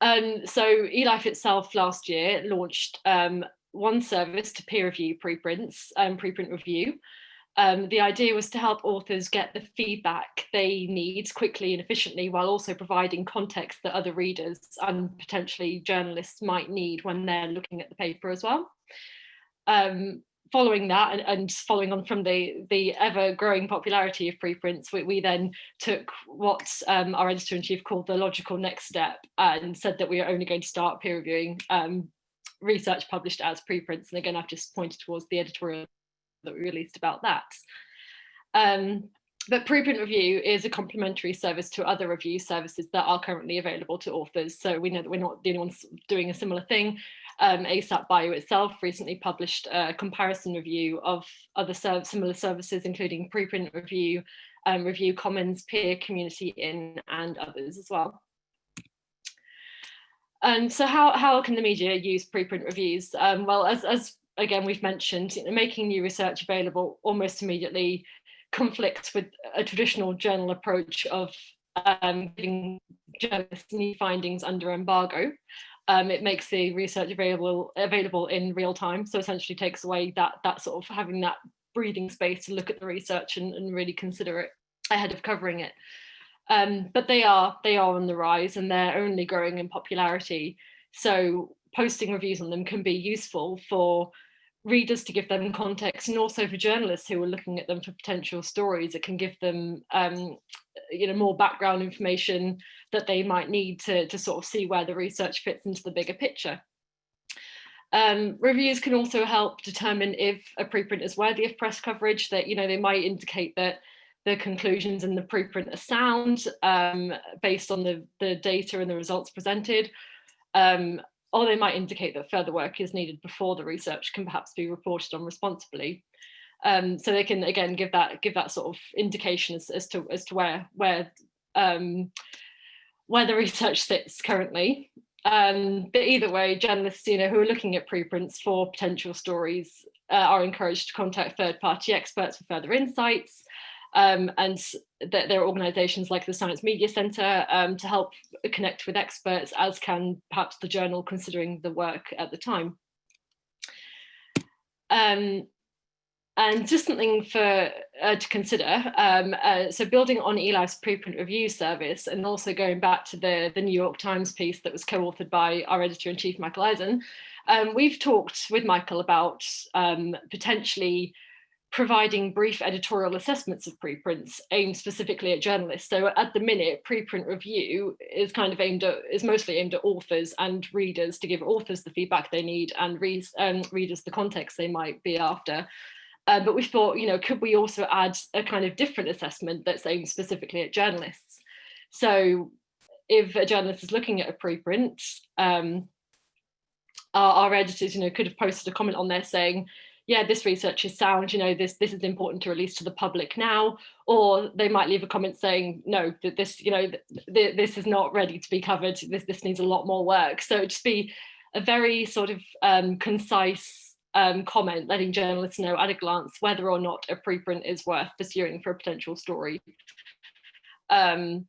Um, so eLife itself last year launched um, one service to peer review preprints and um, preprint review. Um, the idea was to help authors get the feedback they need quickly and efficiently while also providing context that other readers and potentially journalists might need when they're looking at the paper as well. Um, following that and, and, following on from the the ever growing popularity of preprints we, we then took what um, our editor-in-chief called the logical next step and said that we are only going to start peer reviewing um, research published as preprints. And again, I've just pointed towards the editorial that we released about that. Um, but preprint review is a complementary service to other review services that are currently available to authors. So we know that we're not the only ones doing a similar thing. Um, ASAP Bio itself recently published a comparison review of other serv similar services, including preprint review, um, review commons, peer community in, and others as well. And so how, how can the media use preprint reviews? Um, well, as, as again, we've mentioned, making new research available almost immediately conflicts with a traditional journal approach of um, giving journalists new findings under embargo. Um, it makes the research available available in real time. So essentially takes away that, that sort of having that breathing space to look at the research and, and really consider it ahead of covering it. Um, but they are they are on the rise and they're only growing in popularity. So posting reviews on them can be useful for readers to give them context and also for journalists who are looking at them for potential stories it can give them um, you know more background information that they might need to, to sort of see where the research fits into the bigger picture um, reviews can also help determine if a preprint is worthy of press coverage that you know they might indicate that the conclusions in the preprint are sound um, based on the, the data and the results presented, um, or they might indicate that further work is needed before the research can perhaps be reported on responsibly. Um, so they can again give that give that sort of indication as, as to as to where where um, where the research sits currently. Um, but either way, journalists, you know, who are looking at preprints for potential stories uh, are encouraged to contact third-party experts for further insights Um, and that there are organisations like the Science Media Centre um, to help connect with experts, as can perhaps the journal considering the work at the time. Um, and just something for uh, to consider. Um, uh, so building on eLife's preprint review service and also going back to the, the New York Times piece that was co-authored by our editor-in-chief, Michael Eisen, um, we've talked with Michael about um, potentially providing brief editorial assessments of preprints aimed specifically at journalists. So at the minute, preprint review is kind of aimed at, is mostly aimed at authors and readers to give authors the feedback they need and reads, um, readers the context they might be after. Uh, but we thought, you know, could we also add a kind of different assessment that's aimed specifically at journalists? So if a journalist is looking at a preprint, um, our, our editors, you know, could have posted a comment on there saying, yeah, this research is sound, you know, this this is important to release to the public now, or they might leave a comment saying, no, that this, you know, th this is not ready to be covered, this, this needs a lot more work. So just be a very sort of um, concise um, comment, letting journalists know at a glance whether or not a preprint is worth pursuing for a potential story. Um,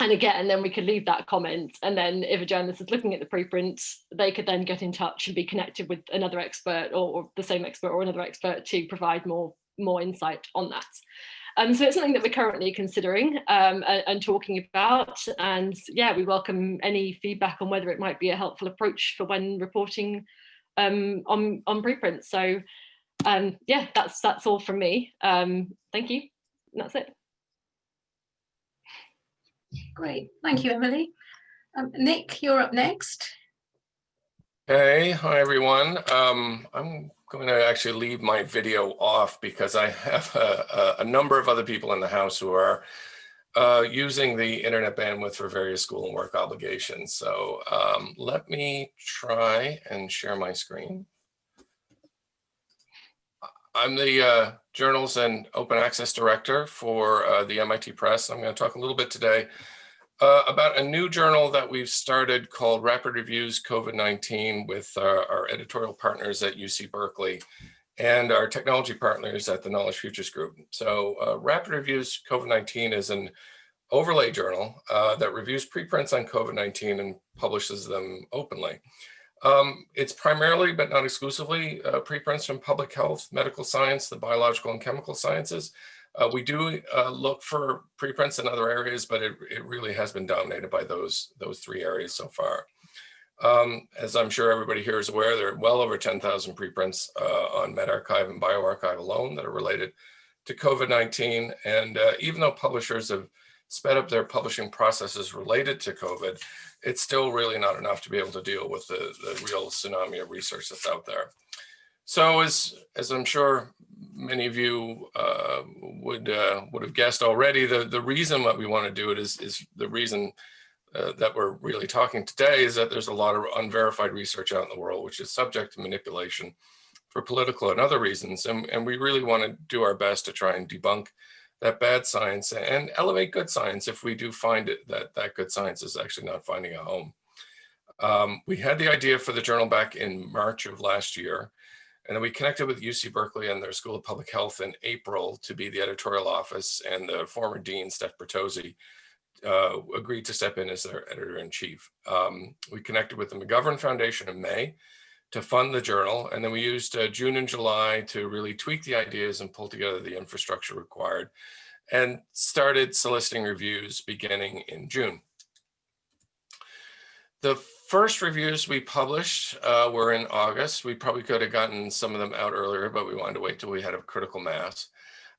and again, then we could leave that comment. And then if a journalist is looking at the preprint, they could then get in touch and be connected with another expert or, or the same expert or another expert to provide more, more insight on that. Um, so it's something that we're currently considering um, and, and, talking about. And yeah, we welcome any feedback on whether it might be a helpful approach for when reporting um, on, on preprints. So um, yeah, that's, that's all from me. Um, thank you. That's it. Great, thank you, Emily. Um, Nick, you're up next. Hey, hi everyone. Um, I'm going to actually leave my video off because I have a, a, number of other people in the house who are uh, using the internet bandwidth for various school and work obligations. So um, let me try and share my screen. I'm the uh, Journals and Open Access Director for uh, the MIT Press. I'm going to talk a little bit today uh, about a new journal that we've started called Rapid Reviews COVID-19 with our, our, editorial partners at UC Berkeley and our technology partners at the Knowledge Futures Group. So uh, Rapid Reviews COVID-19 is an overlay journal uh, that reviews preprints on COVID-19 and publishes them openly. Um, it's primarily, but not exclusively, uh, preprints from public health, medical science, the biological and chemical sciences. Uh, we do uh, look for preprints in other areas, but it, it really has been dominated by those, those three areas so far. Um, as I'm sure everybody here is aware, there are well over 10,000 preprints uh, on medRxiv and bioRxiv alone that are related to COVID-19. And uh, even though publishers have sped up their publishing processes related to COVID, it's still really not enough to be able to deal with the, the real tsunami of research that's out there. So as, as I'm sure many of you uh, would uh, would have guessed already, the, the reason that we want to do it is, is the reason uh, that we're really talking today is that there's a lot of unverified research out in the world, which is subject to manipulation for political and other reasons. And, and we really want to do our best to try and debunk that bad science and elevate good science if we do find it that that good science is actually not finding a home. Um, we had the idea for the journal back in March of last year. And then we connected with UC Berkeley and their School of Public Health in April to be the editorial office and the former dean, Steph Bertozzi, uh, agreed to step in as their editor-in-chief. Um, we connected with the McGovern Foundation in May to fund the journal. And then we used uh, June and July to really tweak the ideas and pull together the infrastructure required and started soliciting reviews beginning in June. The first reviews we published uh, were in August. We probably could have gotten some of them out earlier, but we wanted to wait till we had a critical mass.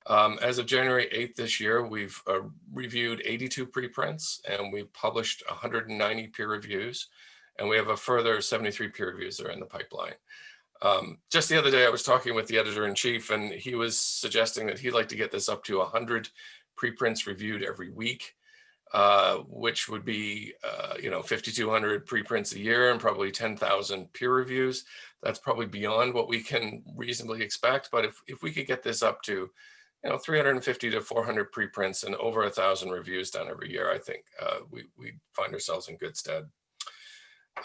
Um, as of January 8th this year, we've uh, reviewed 82 preprints and we've published 190 peer reviews. And we have a further 73 peer reviews that are in the pipeline. Um, just the other day, I was talking with the editor in chief and he was suggesting that he'd like to get this up to 100 preprints reviewed every week uh, which would be, uh, you know, 5,200 preprints a year and probably 10,000 peer reviews. That's probably beyond what we can reasonably expect. But if, if we could get this up to, you know, 350 to 400 preprints and over a thousand reviews done every year, I think uh, we, we find ourselves in good stead.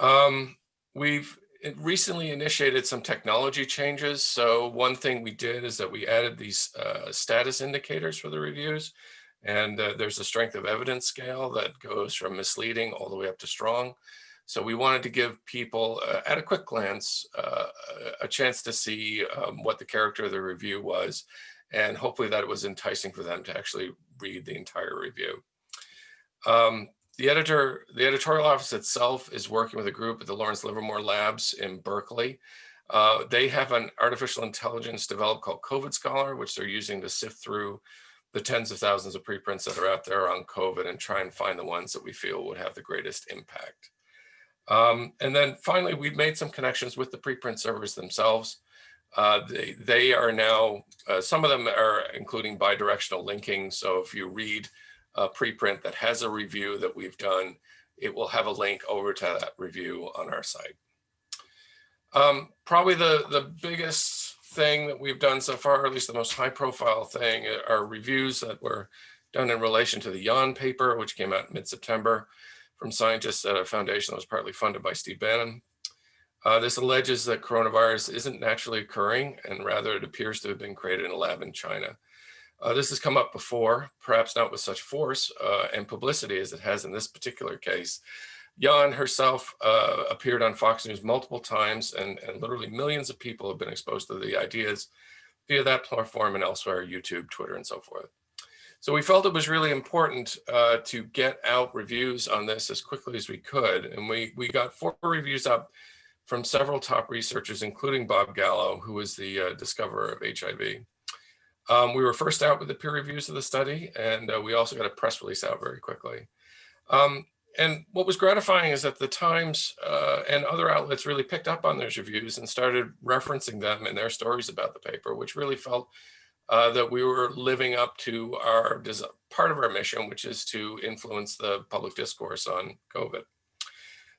Um, we've recently initiated some technology changes. So one thing we did is that we added these uh, status indicators for the reviews. And uh, there's a strength of evidence scale that goes from misleading all the way up to strong. So we wanted to give people uh, at a quick glance uh, a chance to see um, what the character of the review was and hopefully that it was enticing for them to actually read the entire review. Um, the editor, the editorial office itself is working with a group at the Lawrence Livermore Labs in Berkeley. Uh, they have an artificial intelligence developed called COVID Scholar, which they're using to sift through the tens of thousands of preprints that are out there on COVID and try and find the ones that we feel would have the greatest impact. Um, and then finally, we've made some connections with the preprint servers themselves. Uh, they, they are now, uh, some of them are including bidirectional linking. So if you read a preprint that has a review that we've done, it will have a link over to that review on our site. Um, probably the, the biggest thing that we've done so far, or at least the most high profile thing, are reviews that were done in relation to the Yan paper, which came out mid-September from scientists at a foundation that was partly funded by Steve Bannon. Uh, this alleges that coronavirus isn't naturally occurring and rather it appears to have been created in a lab in China. Uh, this has come up before, perhaps not with such force uh, and publicity as it has in this particular case. Yan herself uh, appeared on Fox News multiple times and, and literally millions of people have been exposed to the ideas via that platform and elsewhere, YouTube, Twitter, and so forth. So we felt it was really important uh, to get out reviews on this as quickly as we could. And we, we got four reviews up from several top researchers, including Bob Gallo, who was the uh, discoverer of HIV. Um, we were first out with the peer reviews of the study, and uh, we also got a press release out very quickly. Um, and what was gratifying is that the Times uh, and other outlets really picked up on those reviews and started referencing them in their stories about the paper, which really felt uh, that we were living up to our part of our mission, which is to influence the public discourse on COVID.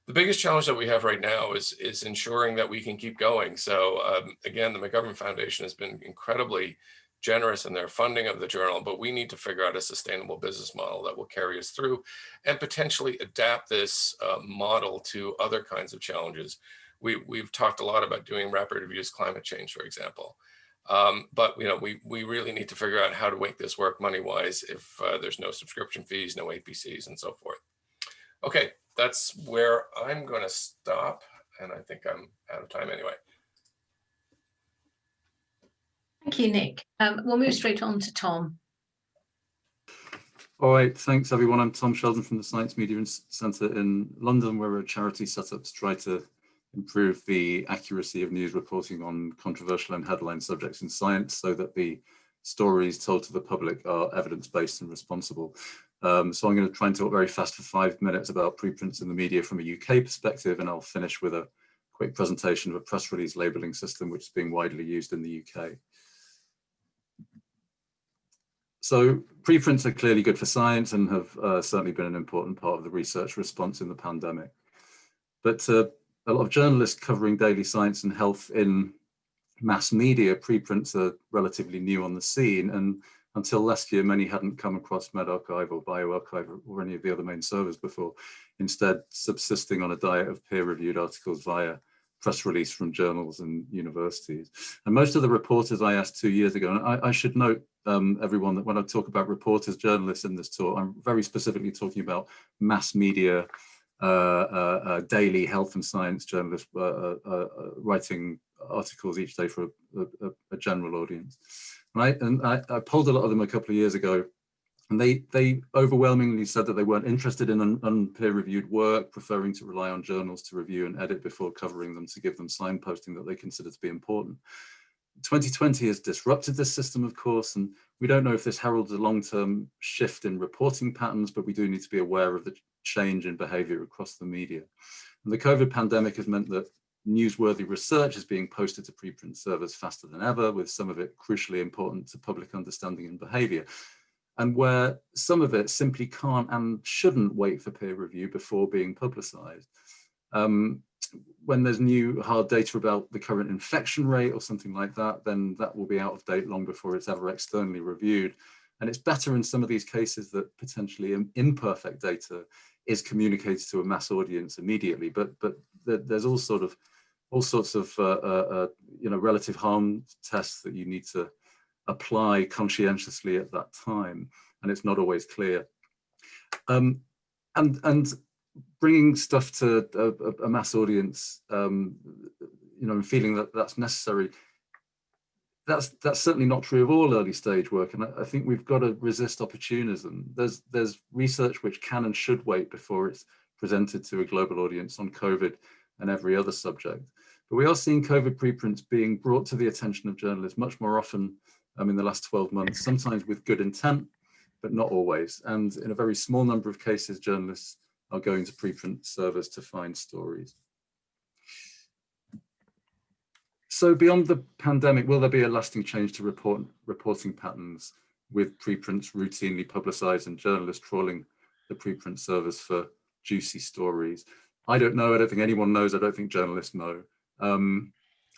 The biggest challenge that we have right now is, is ensuring that we can keep going. So um, again, the McGovern Foundation has been incredibly generous in their funding of the journal, but we need to figure out a sustainable business model that will carry us through and potentially adapt this uh, model to other kinds of challenges. We, we've talked a lot about doing rapid reviews climate change, for example. Um, but you know, we we really need to figure out how to make this work money wise if uh, there's no subscription fees, no APCs, and so forth. Okay, that's where I'm going to stop, and I think I'm out of time anyway. Thank you, Nick. Um, we'll move straight on to Tom. All right, thanks everyone. I'm Tom Sheldon from the Science Media Centre in London. We're a charity set up to try to improve the accuracy of news reporting on controversial and headline subjects in science so that the stories told to the public are evidence-based and responsible. Um, so I'm going to try and talk very fast for five minutes about preprints in the media from a UK perspective, and I'll finish with a quick presentation of a press release labeling system which is being widely used in the UK. So preprints are clearly good for science and have uh, certainly been an important part of the research response in the pandemic. But uh, a lot of journalists covering daily science and health in mass media, preprints are relatively new on the scene. And until last year, many hadn't come across medRxiv or bioRxiv or any of the other main servers before, instead subsisting on a diet of peer-reviewed articles via press release from journals and universities. And most of the reporters I asked two years ago, and I, I should note um, everyone that when I talk about reporters, journalists in this talk, I'm very specifically talking about mass media uh, uh, uh, daily health and science journalist writing articles each day for a, a, a general audience. I, and I, I polled a lot of them a couple of years ago and they, they overwhelmingly said that they weren't interested in un, unpeer-reviewed work, preferring to rely on journals to review and edit before covering them to give them signposting that they consider to be important. 2020 has disrupted this system, of course, and we don't know if this heralds a long-term shift in reporting patterns, but we do need to be aware of the change in behavior across the media. And the COVID pandemic has meant that newsworthy research is being posted to preprint servers faster than ever, with some of it crucially important to public understanding and behavior. And where some of it simply can't and shouldn't wait for peer review before being publicized. Um, when there's new hard data about the current infection rate or something like that, then that will be out of date long before it's ever externally reviewed. And it's better in some of these cases that potentially imperfect data is communicated to a mass audience immediately, but but there's all sort of all sorts of uh, uh, uh, you know relative harm tests that you need to apply conscientiously at that time, and it's not always clear. Um, and and bringing stuff to a, a mass audience, um, you know, and feeling that that's necessary. That's that's certainly not true of all early stage work, and I, I think we've got to resist opportunism. There's there's research which can and should wait before it's presented to a global audience on COVID and every other subject. But we are seeing COVID preprints being brought to the attention of journalists much more often um, in the last 12 months, sometimes with good intent, but not always. And in a very small number of cases, journalists are going to preprint servers to find stories. So beyond the pandemic, will there be a lasting change to report, reporting patterns with preprints routinely publicized and journalists trawling the preprint servers for juicy stories? I don't know. I don't think anyone knows. I don't think journalists know. Um,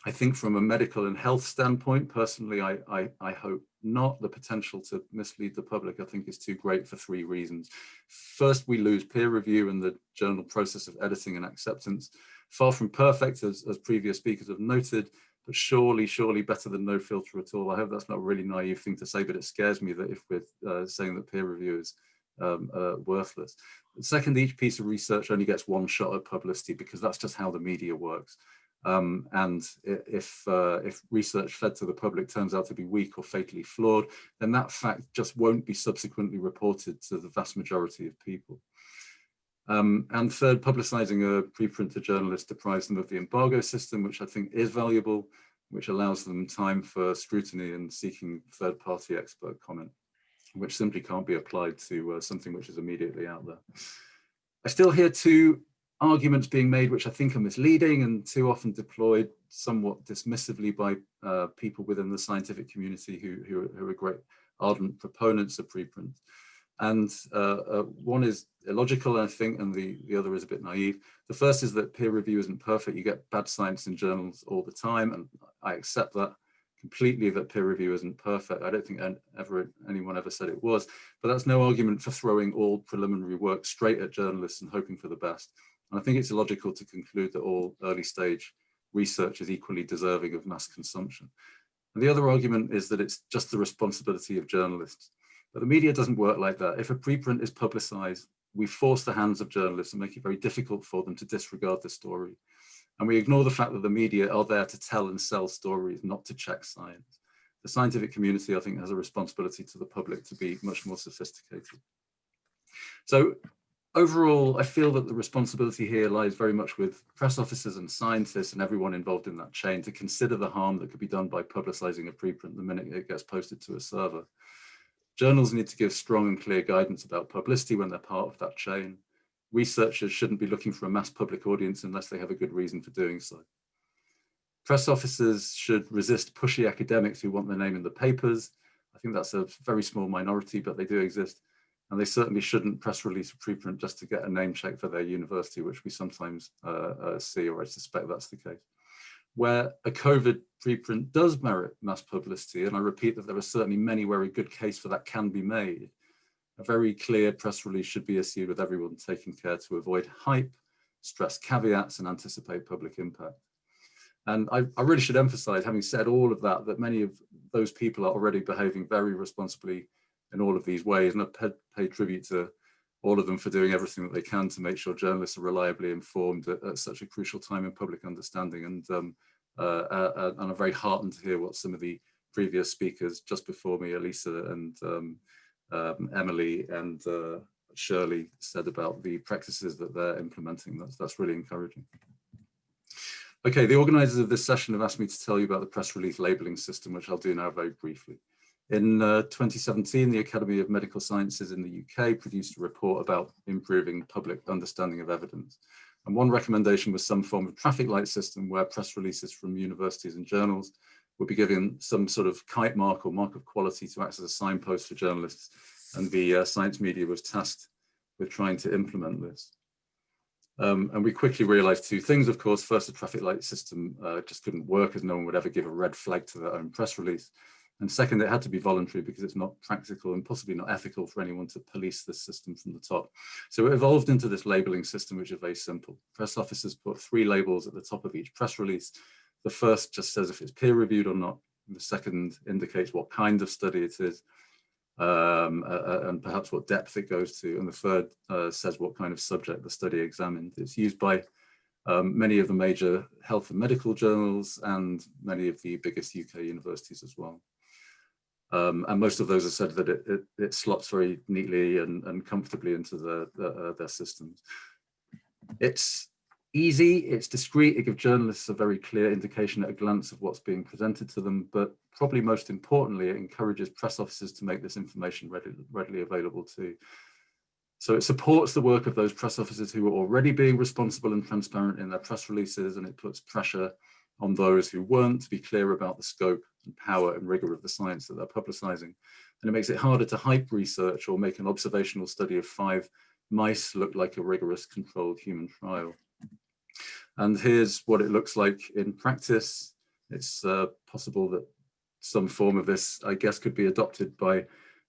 I think from a medical and health standpoint, personally, I, I, I, hope not. The potential to mislead the public, I think, is too great for three reasons. First, we lose peer review and the journal process of editing and acceptance. Far from perfect, as, as previous speakers have noted, but surely, surely better than no filter at all. I hope that's not a really naive thing to say, but it scares me that if we're uh, saying that peer review is um, uh, worthless. Second, each piece of research only gets one shot at publicity because that's just how the media works. Um, and if, uh, if research fed to the public turns out to be weak or fatally flawed, then that fact just won't be subsequently reported to the vast majority of people. Um, and third, publicizing a preprint to journalists deprives them of the embargo system, which I think is valuable, which allows them time for scrutiny and seeking third-party expert comment, which simply can't be applied to uh, something which is immediately out there. I still hear two arguments being made which I think are misleading and too often deployed somewhat dismissively by uh, people within the scientific community who, who, who, are great ardent proponents of preprint. And uh, uh, one is illogical, I think, and the, the other is a bit naive. The first is that peer review isn't perfect. You get bad science in journals all the time, and I accept that completely that peer review isn't perfect. I don't think ever anyone ever said it was, but that's no argument for throwing all preliminary work straight at journalists and hoping for the best. And I think it's illogical to conclude that all early stage research is equally deserving of mass consumption. And the other argument is that it's just the responsibility of journalists. But the media doesn't work like that. If a preprint is publicized, we force the hands of journalists and make it very difficult for them to disregard the story. And we ignore the fact that the media are there to tell and sell stories, not to check science. The scientific community, I think, has a responsibility to the public to be much more sophisticated. So overall, I feel that the responsibility here lies very much with press officers and scientists and everyone involved in that chain to consider the harm that could be done by publicizing a preprint the minute it gets posted to a server. Journals need to give strong and clear guidance about publicity when they're part of that chain. Researchers shouldn't be looking for a mass public audience unless they have a good reason for doing so. Press officers should resist pushy academics who want their name in the papers. I think that's a very small minority, but they do exist and they certainly shouldn't press release a preprint just to get a name check for their university, which we sometimes uh, uh, see, or I suspect that's the case. Where a COVID preprint does merit mass publicity, and I repeat that there are certainly many where a good case for that can be made, a very clear press release should be issued with everyone taking care to avoid hype, stress caveats, and anticipate public impact. And I, I really should emphasize, having said all of that, that many of those people are already behaving very responsibly in all of these ways. And I pay, pay tribute to all of them for doing everything that they can to make sure journalists are reliably informed at, at such a crucial time in public understanding. And, um, uh, uh, uh, and I'm very heartened to hear what some of the previous speakers just before me, Elisa and um, um, Emily and uh, Shirley said about the practices that they're implementing. That's, that's really encouraging. Okay, the organizers of this session have asked me to tell you about the press release labeling system, which I'll do now very briefly. In uh, 2017, the Academy of Medical Sciences in the UK produced a report about improving public understanding of evidence. And one recommendation was some form of traffic light system where press releases from universities and journals would be given some sort of kite mark or mark of quality to act as a signpost for journalists. And the uh, science media was tasked with trying to implement this. Um, and we quickly realized two things, of course. First, the traffic light system uh, just couldn't work as no one would ever give a red flag to their own press release. And second, it had to be voluntary because it's not practical and possibly not ethical for anyone to police this system from the top. So it evolved into this labeling system, which is very simple. Press officers put three labels at the top of each press release. The first just says if it's peer reviewed or not. The second indicates what kind of study it is um, uh, and perhaps what depth it goes to. And the third uh, says what kind of subject the study examined. It's used by um, many of the major health and medical journals and many of the biggest UK universities as well. Um, and most of those have said that it, it, it slots very neatly and, and comfortably into the, the, uh, their systems. It's easy, it's discreet, it gives journalists a very clear indication at a glance of what's being presented to them, but probably most importantly, it encourages press officers to make this information readily, readily available too. So it supports the work of those press officers who are already being responsible and transparent in their press releases, and it puts pressure on those who weren't to be clear about the scope and power and rigor of the science that they're publicizing. And it makes it harder to hype research or make an observational study of five mice look like a rigorous controlled human trial. And here's what it looks like in practice. It's uh, possible that some form of this, I guess, could be adopted by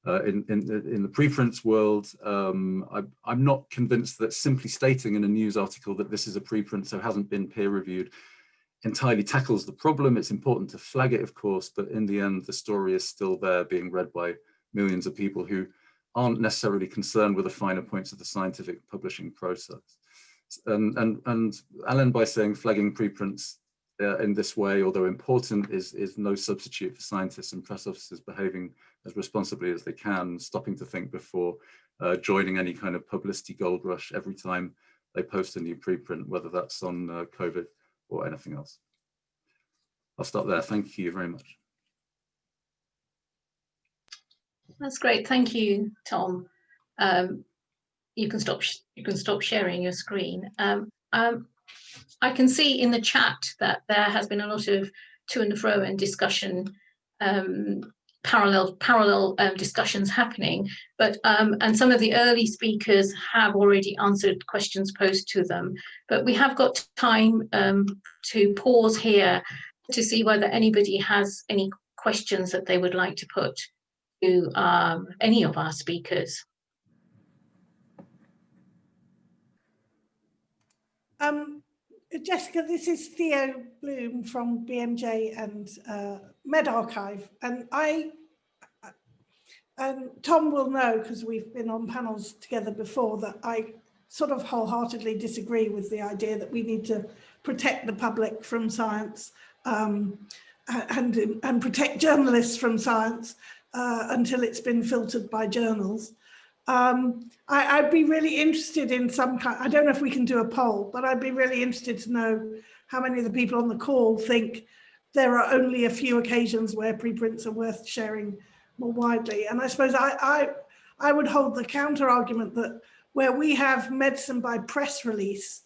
uh, in, in, in the preprints world. Um, I, am not convinced that simply stating in a news article that this is a preprint so hasn't been peer reviewed entirely tackles the problem. It's important to flag it, of course, but in the end, the story is still there being read by millions of people who aren't necessarily concerned with the finer points of the scientific publishing process. And, and, and Alan, by saying flagging preprints uh, in this way, although important, is, is no substitute for scientists and press officers behaving as responsibly as they can, stopping to think before uh, joining any kind of publicity gold rush every time they post a new preprint, whether that's on uh, COVID or anything else. I'll stop there. Thank you very much. That's great. Thank you, Tom. Um, you can stop you can stop sharing your screen. Um, um, I can see in the chat that there has been a lot of to and fro and discussion, um, parallel parallel um, discussions happening. But um, and some of the early speakers have already answered questions posed to them. But we have got time um, to pause here to see whether anybody has any questions that they would like to put to um, any of our speakers. Um, Jessica, this is Theo Bloom from BMJ and uh, medRxiv, and I, and Tom will know because we've been on panels together before that I sort of wholeheartedly disagree with the idea that we need to protect the public from science um, and, and protect journalists from science uh, until it's been filtered by journals. Um, I, would be really interested in some kind, I don't know if we can do a poll, but I'd be really interested to know how many of the people on the call think there are only a few occasions where preprints are worth sharing more widely. And I suppose I, I, I would hold the counter argument that where we have medicine by press release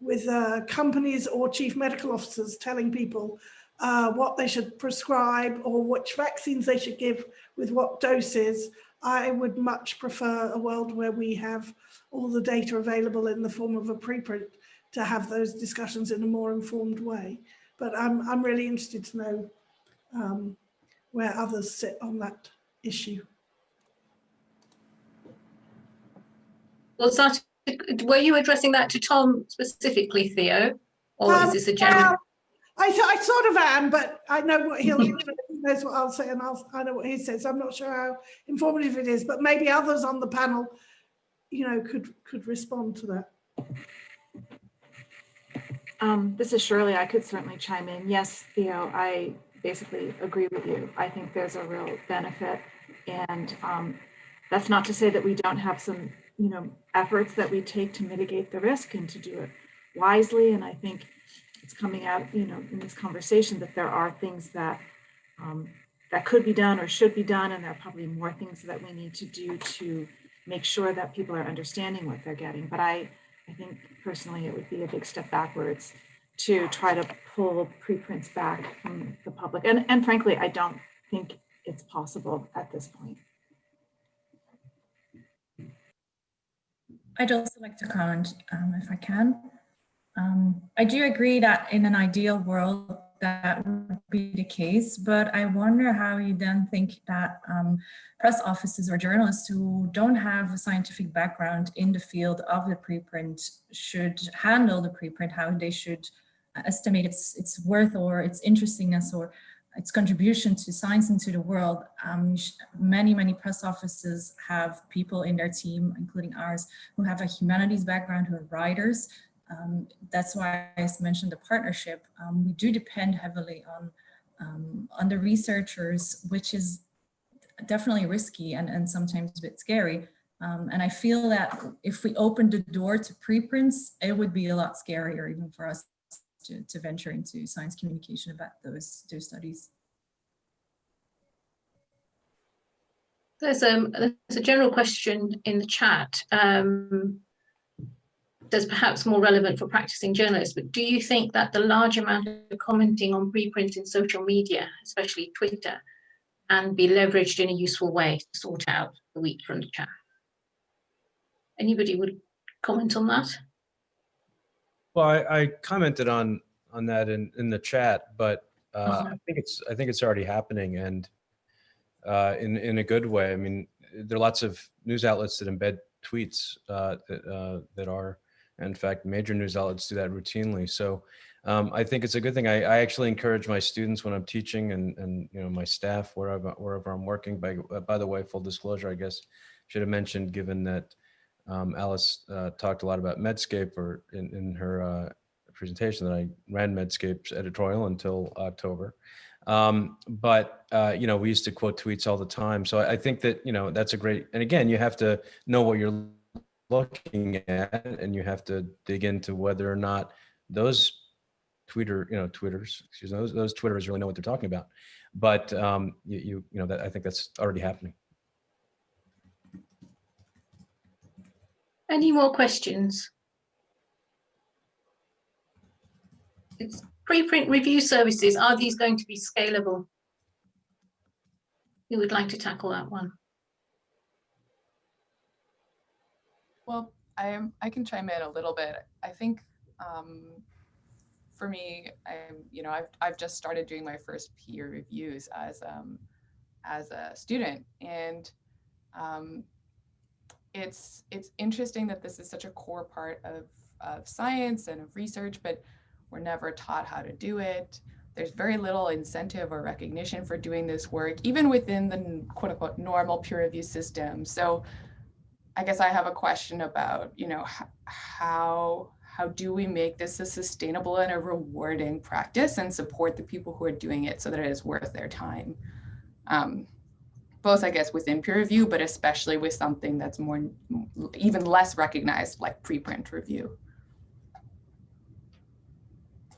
with uh, companies or chief medical officers telling people uh, what they should prescribe or which vaccines they should give with what doses, I would much prefer a world where we have all the data available in the form of a preprint to have those discussions in a more informed way. But I'm, I'm really interested to know um, where others sit on that issue. Was that, were you addressing that to Tom specifically, Theo? Or um, is this a general? I, I sort of am, but I know what he'll he knows what I'll say, and I'll, I know what he says. I'm not sure how informative it is, but maybe others on the panel, you know, could could respond to that. Um, this is Shirley. I could certainly chime in. Yes, Theo, I basically agree with you. I think there's a real benefit, and um, that's not to say that we don't have some, you know, efforts that we take to mitigate the risk and to do it wisely. And I think it's coming out, you know, in this conversation that there are things that um, that could be done or should be done, and there are probably more things that we need to do to make sure that people are understanding what they're getting. But I, I think personally, it would be a big step backwards to try to pull preprints back from the public. And, and frankly, I don't think it's possible at this point. I'd also like to comment, um, if I can. Um, I do agree that in an ideal world, that would be the case, but I wonder how you then think that um, press offices or journalists who don't have a scientific background in the field of the preprint should handle the preprint, how they should estimate its, its worth or its interestingness or its contribution to science and to the world. Um, many, many press offices have people in their team, including ours, who have a humanities background, who are writers. Um, that's why I mentioned the partnership. Um, we do depend heavily on, um, on the researchers, which is definitely risky and, and sometimes a bit scary. Um, and I feel that if we opened the door to preprints, it would be a lot scarier even for us to, to venture into science communication about those, those studies. There's, um, there's a general question in the chat. Um, that's perhaps more relevant for practicing journalists, but do you think that the large amount of commenting on preprints in social media, especially Twitter, and be leveraged in a useful way to sort out the wheat from the chaff? Anybody would comment on that? Well, I, I commented on on that in in the chat, but uh, uh -huh. I think it's I think it's already happening, and uh, in in a good way. I mean, there are lots of news outlets that embed tweets uh, that uh, that are, in fact, major news outlets do that routinely. So. Um, I think it's a good thing. I, I, actually encourage my students when I'm teaching and, and you know my staff wherever wherever I'm working. By by the way, full disclosure, I guess should have mentioned given that um, Alice uh, talked a lot about Medscape or in, in her uh, presentation that I ran Medscape's editorial until October. Um, but, uh, you know, we used to quote tweets all the time. So I, I, think that, you know, that's a great, and again, you have to know what you're looking at and you have to dig into whether or not those Twitter, you know, Twitters, excuse me, those, those Twitters really know what they're talking about. But um, you, you, you know, that I think that's already happening. Any more questions? It's preprint review services. Are these going to be scalable? Who would like to tackle that one? Well, I am. I can chime in a little bit. I think um, for me, I'm. You know, I've I've just started doing my first peer reviews as um, as a student, and um, it's it's interesting that this is such a core part of, of science and of research, but we're never taught how to do it. There's very little incentive or recognition for doing this work, even within the quote unquote normal peer review system. So I guess I have a question about, you know, how how do we make this a sustainable and a rewarding practice and support the people who are doing it so that it is worth their time? Um, both, I guess, within peer review, but especially with something that's more, even less recognized, like preprint review.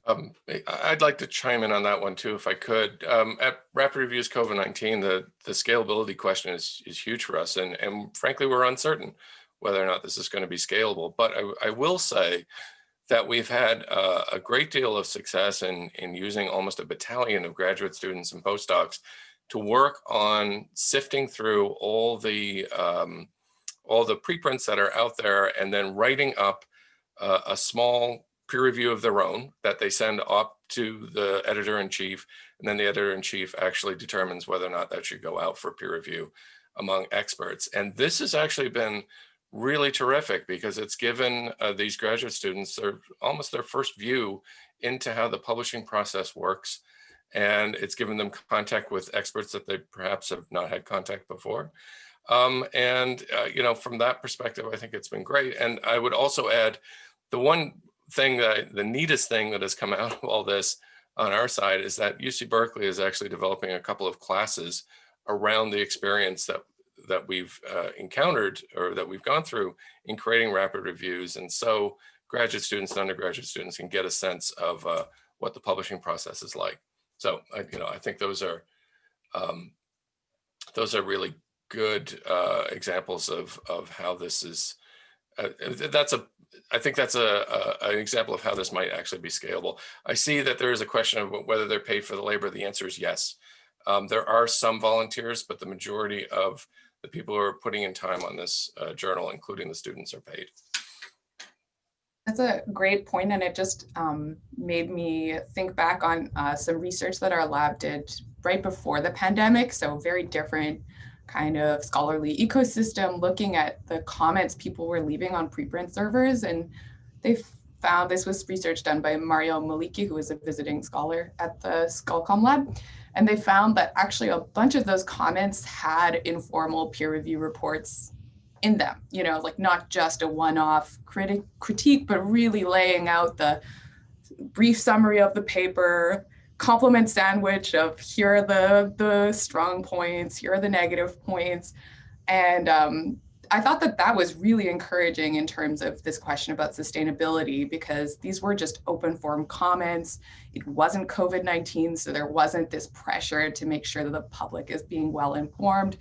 Um, I'd like to chime in on that one too, if I could. Um, at Rapid Reviews COVID-19, the, the scalability question is, is huge for us. And, and frankly, we're uncertain whether or not this is going to be scalable. But I, I will say that we've had uh, a great deal of success in, in using almost a battalion of graduate students and postdocs to work on sifting through all the um, all the preprints that are out there and then writing up uh, a small peer review of their own that they send up to the editor in chief and then the editor in chief actually determines whether or not that should go out for peer review among experts and this has actually been really terrific because it's given uh, these graduate students their almost their first view into how the publishing process works and it's given them contact with experts that they perhaps have not had contact before. Um, and, uh, you know, from that perspective, I think it's been great. And I would also add the one thing that the neatest thing that has come out of all this on our side is that UC Berkeley is actually developing a couple of classes around the experience that that we've uh, encountered or that we've gone through in creating rapid reviews. And so graduate students and undergraduate students can get a sense of uh, what the publishing process is like. So, I, you know, I think those are um, those are really good uh, examples of of how this is. Uh, that's a I think that's a, a, an example of how this might actually be scalable. I see that there is a question of whether they're paid for the labor. The answer is yes. Um, there are some volunteers, but the majority of the people who are putting in time on this uh, journal, including the students, are paid. That's a great point, and it just um, made me think back on uh, some research that our lab did right before the pandemic. So very different kind of scholarly ecosystem, looking at the comments people were leaving on preprint servers, and they found this was research done by Mario Malički, who was a visiting scholar at the ScholComm lab. And they found that actually a bunch of those comments had informal peer review reports in them, you know, like not just a one-off critic critique, but really laying out the brief summary of the paper, compliment sandwich of here are the, the strong points, here are the negative points. And um, I thought that that was really encouraging in terms of this question about sustainability because these were just open forum comments. It wasn't COVID-19, so there wasn't this pressure to make sure that the public is being well informed.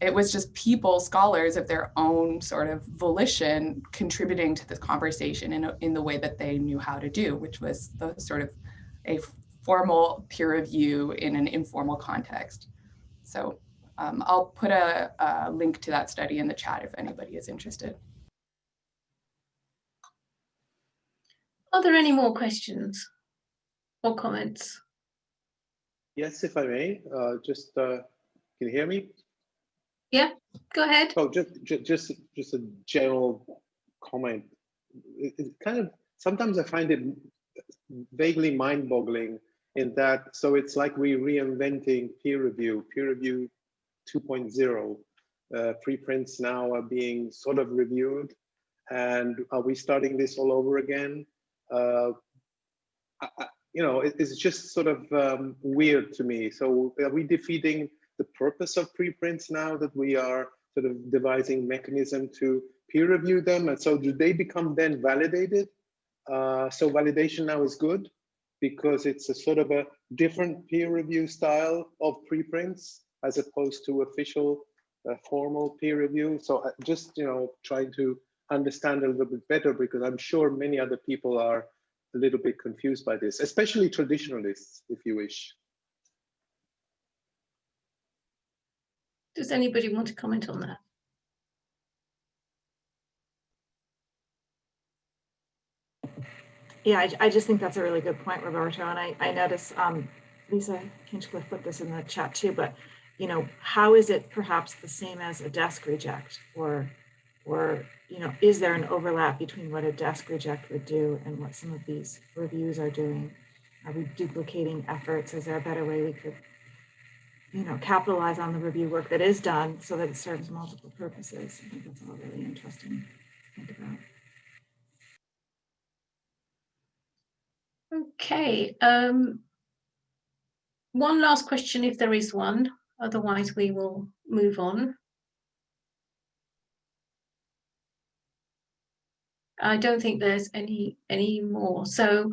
It was just people, scholars of their own sort of volition contributing to this conversation in, in the way that they knew how to do, which was the sort of a formal peer review in an informal context. So um, I'll put a, a link to that study in the chat if anybody is interested. Are there any more questions or comments? Yes, if I may, uh, just, uh, can you hear me? Yeah, go ahead. Oh, just, just, just, just a general comment. It, it kind of, sometimes I find it vaguely mind boggling in that, so it's like we're reinventing peer review, peer review 2.0. Uh, preprints now are being sort of reviewed. And are we starting this all over again? Uh, I, I, you know, it, it's just sort of um, weird to me. So are we defeating the purpose of preprints now that we are sort of devising mechanism to peer review them? And so do they become then validated? Uh, so validation now is good because it's a sort of a different peer review style of preprints as opposed to official uh, formal peer review. So uh, just, you know, trying to understand a little bit better because I'm sure many other people are a little bit confused by this, especially traditionalists, if you wish. Does anybody want to comment on that? Yeah, I, I just think that's a really good point, Roberto. And I, I notice um, Lisa Hinchliffe put this in the chat too, but you know, how is it perhaps the same as a desk reject or, or, you know, is there an overlap between what a desk reject would do and what some of these reviews are doing? Are we duplicating efforts? Is there a better way we could, you know, capitalize on the review work that is done so that it serves multiple purposes? I think that's all really interesting to think about. Okay. Um, one last question, if there is one. Otherwise, we will move on. I don't think there's any any more. So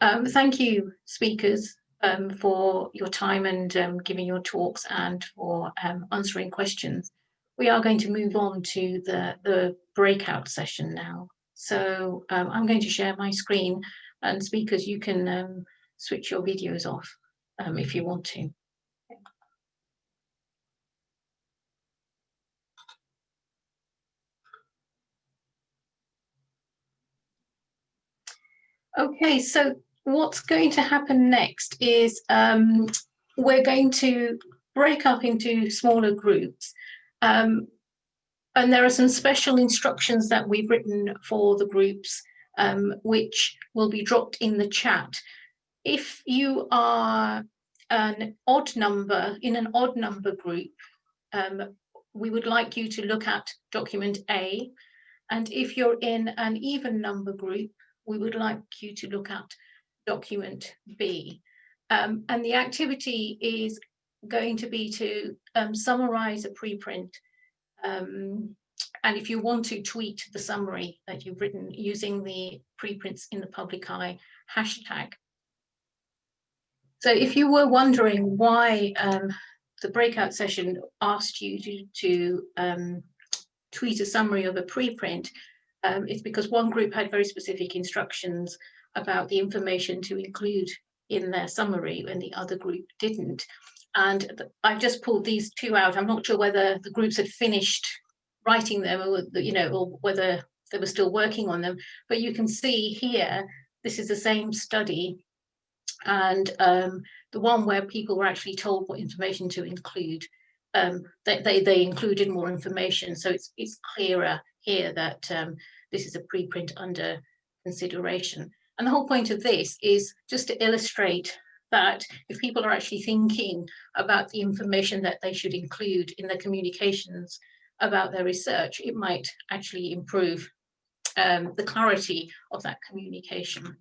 um, thank you, speakers, um, for your time and um, giving your talks and for um, answering questions. We are going to move on to the, the breakout session now. So um, I'm going to share my screen and speakers, you can um, switch your videos off if you want to. Okay, so what's going to happen next is um, we're going to break up into smaller groups. Um, and there are some special instructions that we've written for the groups, um, which will be dropped in the chat. If you are an odd number, in an odd number group, um, we would like you to look at document A. And if you're in an even number group, we would like you to look at document B. Um, and the activity is going to be to um, summarize a preprint. Um, and if you want to tweet the summary that you've written using the preprints in the public eye hashtag. So if you were wondering why um, the breakout session asked you to, to um, tweet a summary of a preprint, um, it's because one group had very specific instructions about the information to include in their summary and the other group didn't. And I've just pulled these two out. I'm not sure whether the groups had finished writing them or, you know, or whether they were still working on them. But you can see here, this is the same study. And um, the one where people were actually told what information to include, um, they, they, they included more information. So it's, it's clearer here that um, this is a preprint under consideration. And the whole point of this is just to illustrate that if people are actually thinking about the information that they should include in their communications about their research, it might actually improve um, the clarity of that communication.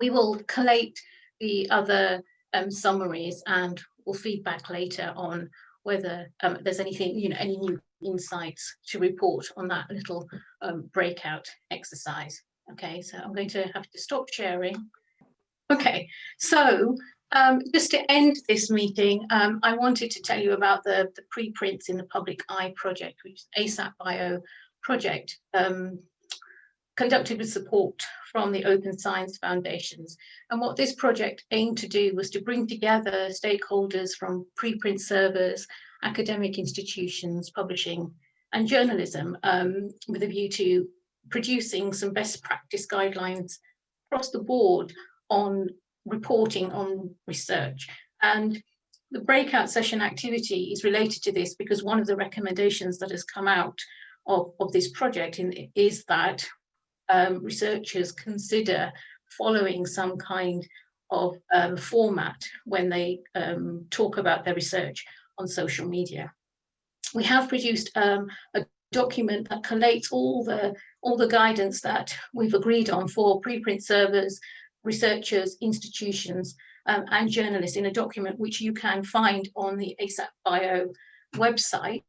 We will collate the other um, summaries and we'll feedback later on whether um, there's anything, you know, any new insights to report on that little um, breakout exercise. Okay, so I'm going to have to stop sharing. Okay, so um, just to end this meeting, um, I wanted to tell you about the, the preprints in the Public Eye project, which is ASAP Bio project, um, conducted with support from the Open Science Foundations. And what this project aimed to do was to bring together stakeholders from preprint servers, academic institutions, publishing and journalism um, with a view to producing some best practice guidelines across the board on reporting on research. And the breakout session activity is related to this because one of the recommendations that has come out of, of this project in, is that um, researchers consider following some kind of um, format when they um, talk about their research on social media. We have produced um, a document that collates all the all the guidance that we've agreed on for preprint servers, researchers, institutions, um, and journalists in a document which you can find on the ASAP Bio website.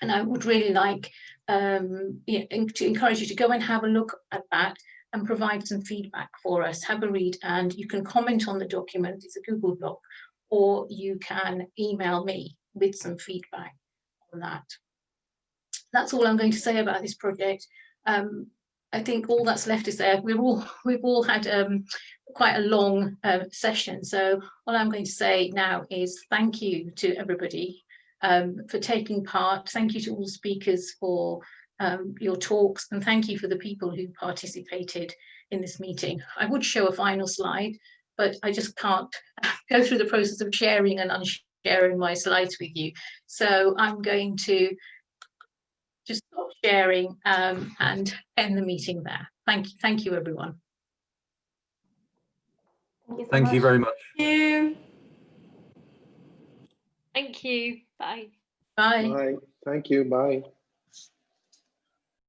And I would really like um, to encourage you to go and have a look at that and provide some feedback for us. Have a read and you can comment on the document, it's a Google Doc, or you can email me with some feedback on that. That's all I'm going to say about this project. Um, I think all that's left is there. We've all we've all had um, quite a long uh, session. So all I'm going to say now is thank you to everybody um, for taking part. Thank you to all speakers for um, your talks and thank you for the people who participated in this meeting. I would show a final slide, but I just can't go through the process of sharing and unsharing my slides with you. So I'm going to just stop sharing um, and end the meeting there. Thank you, thank you everyone. Thank you, so Thank you very much. Thank you. Thank you. Bye. Bye. Bye. Thank you. Bye.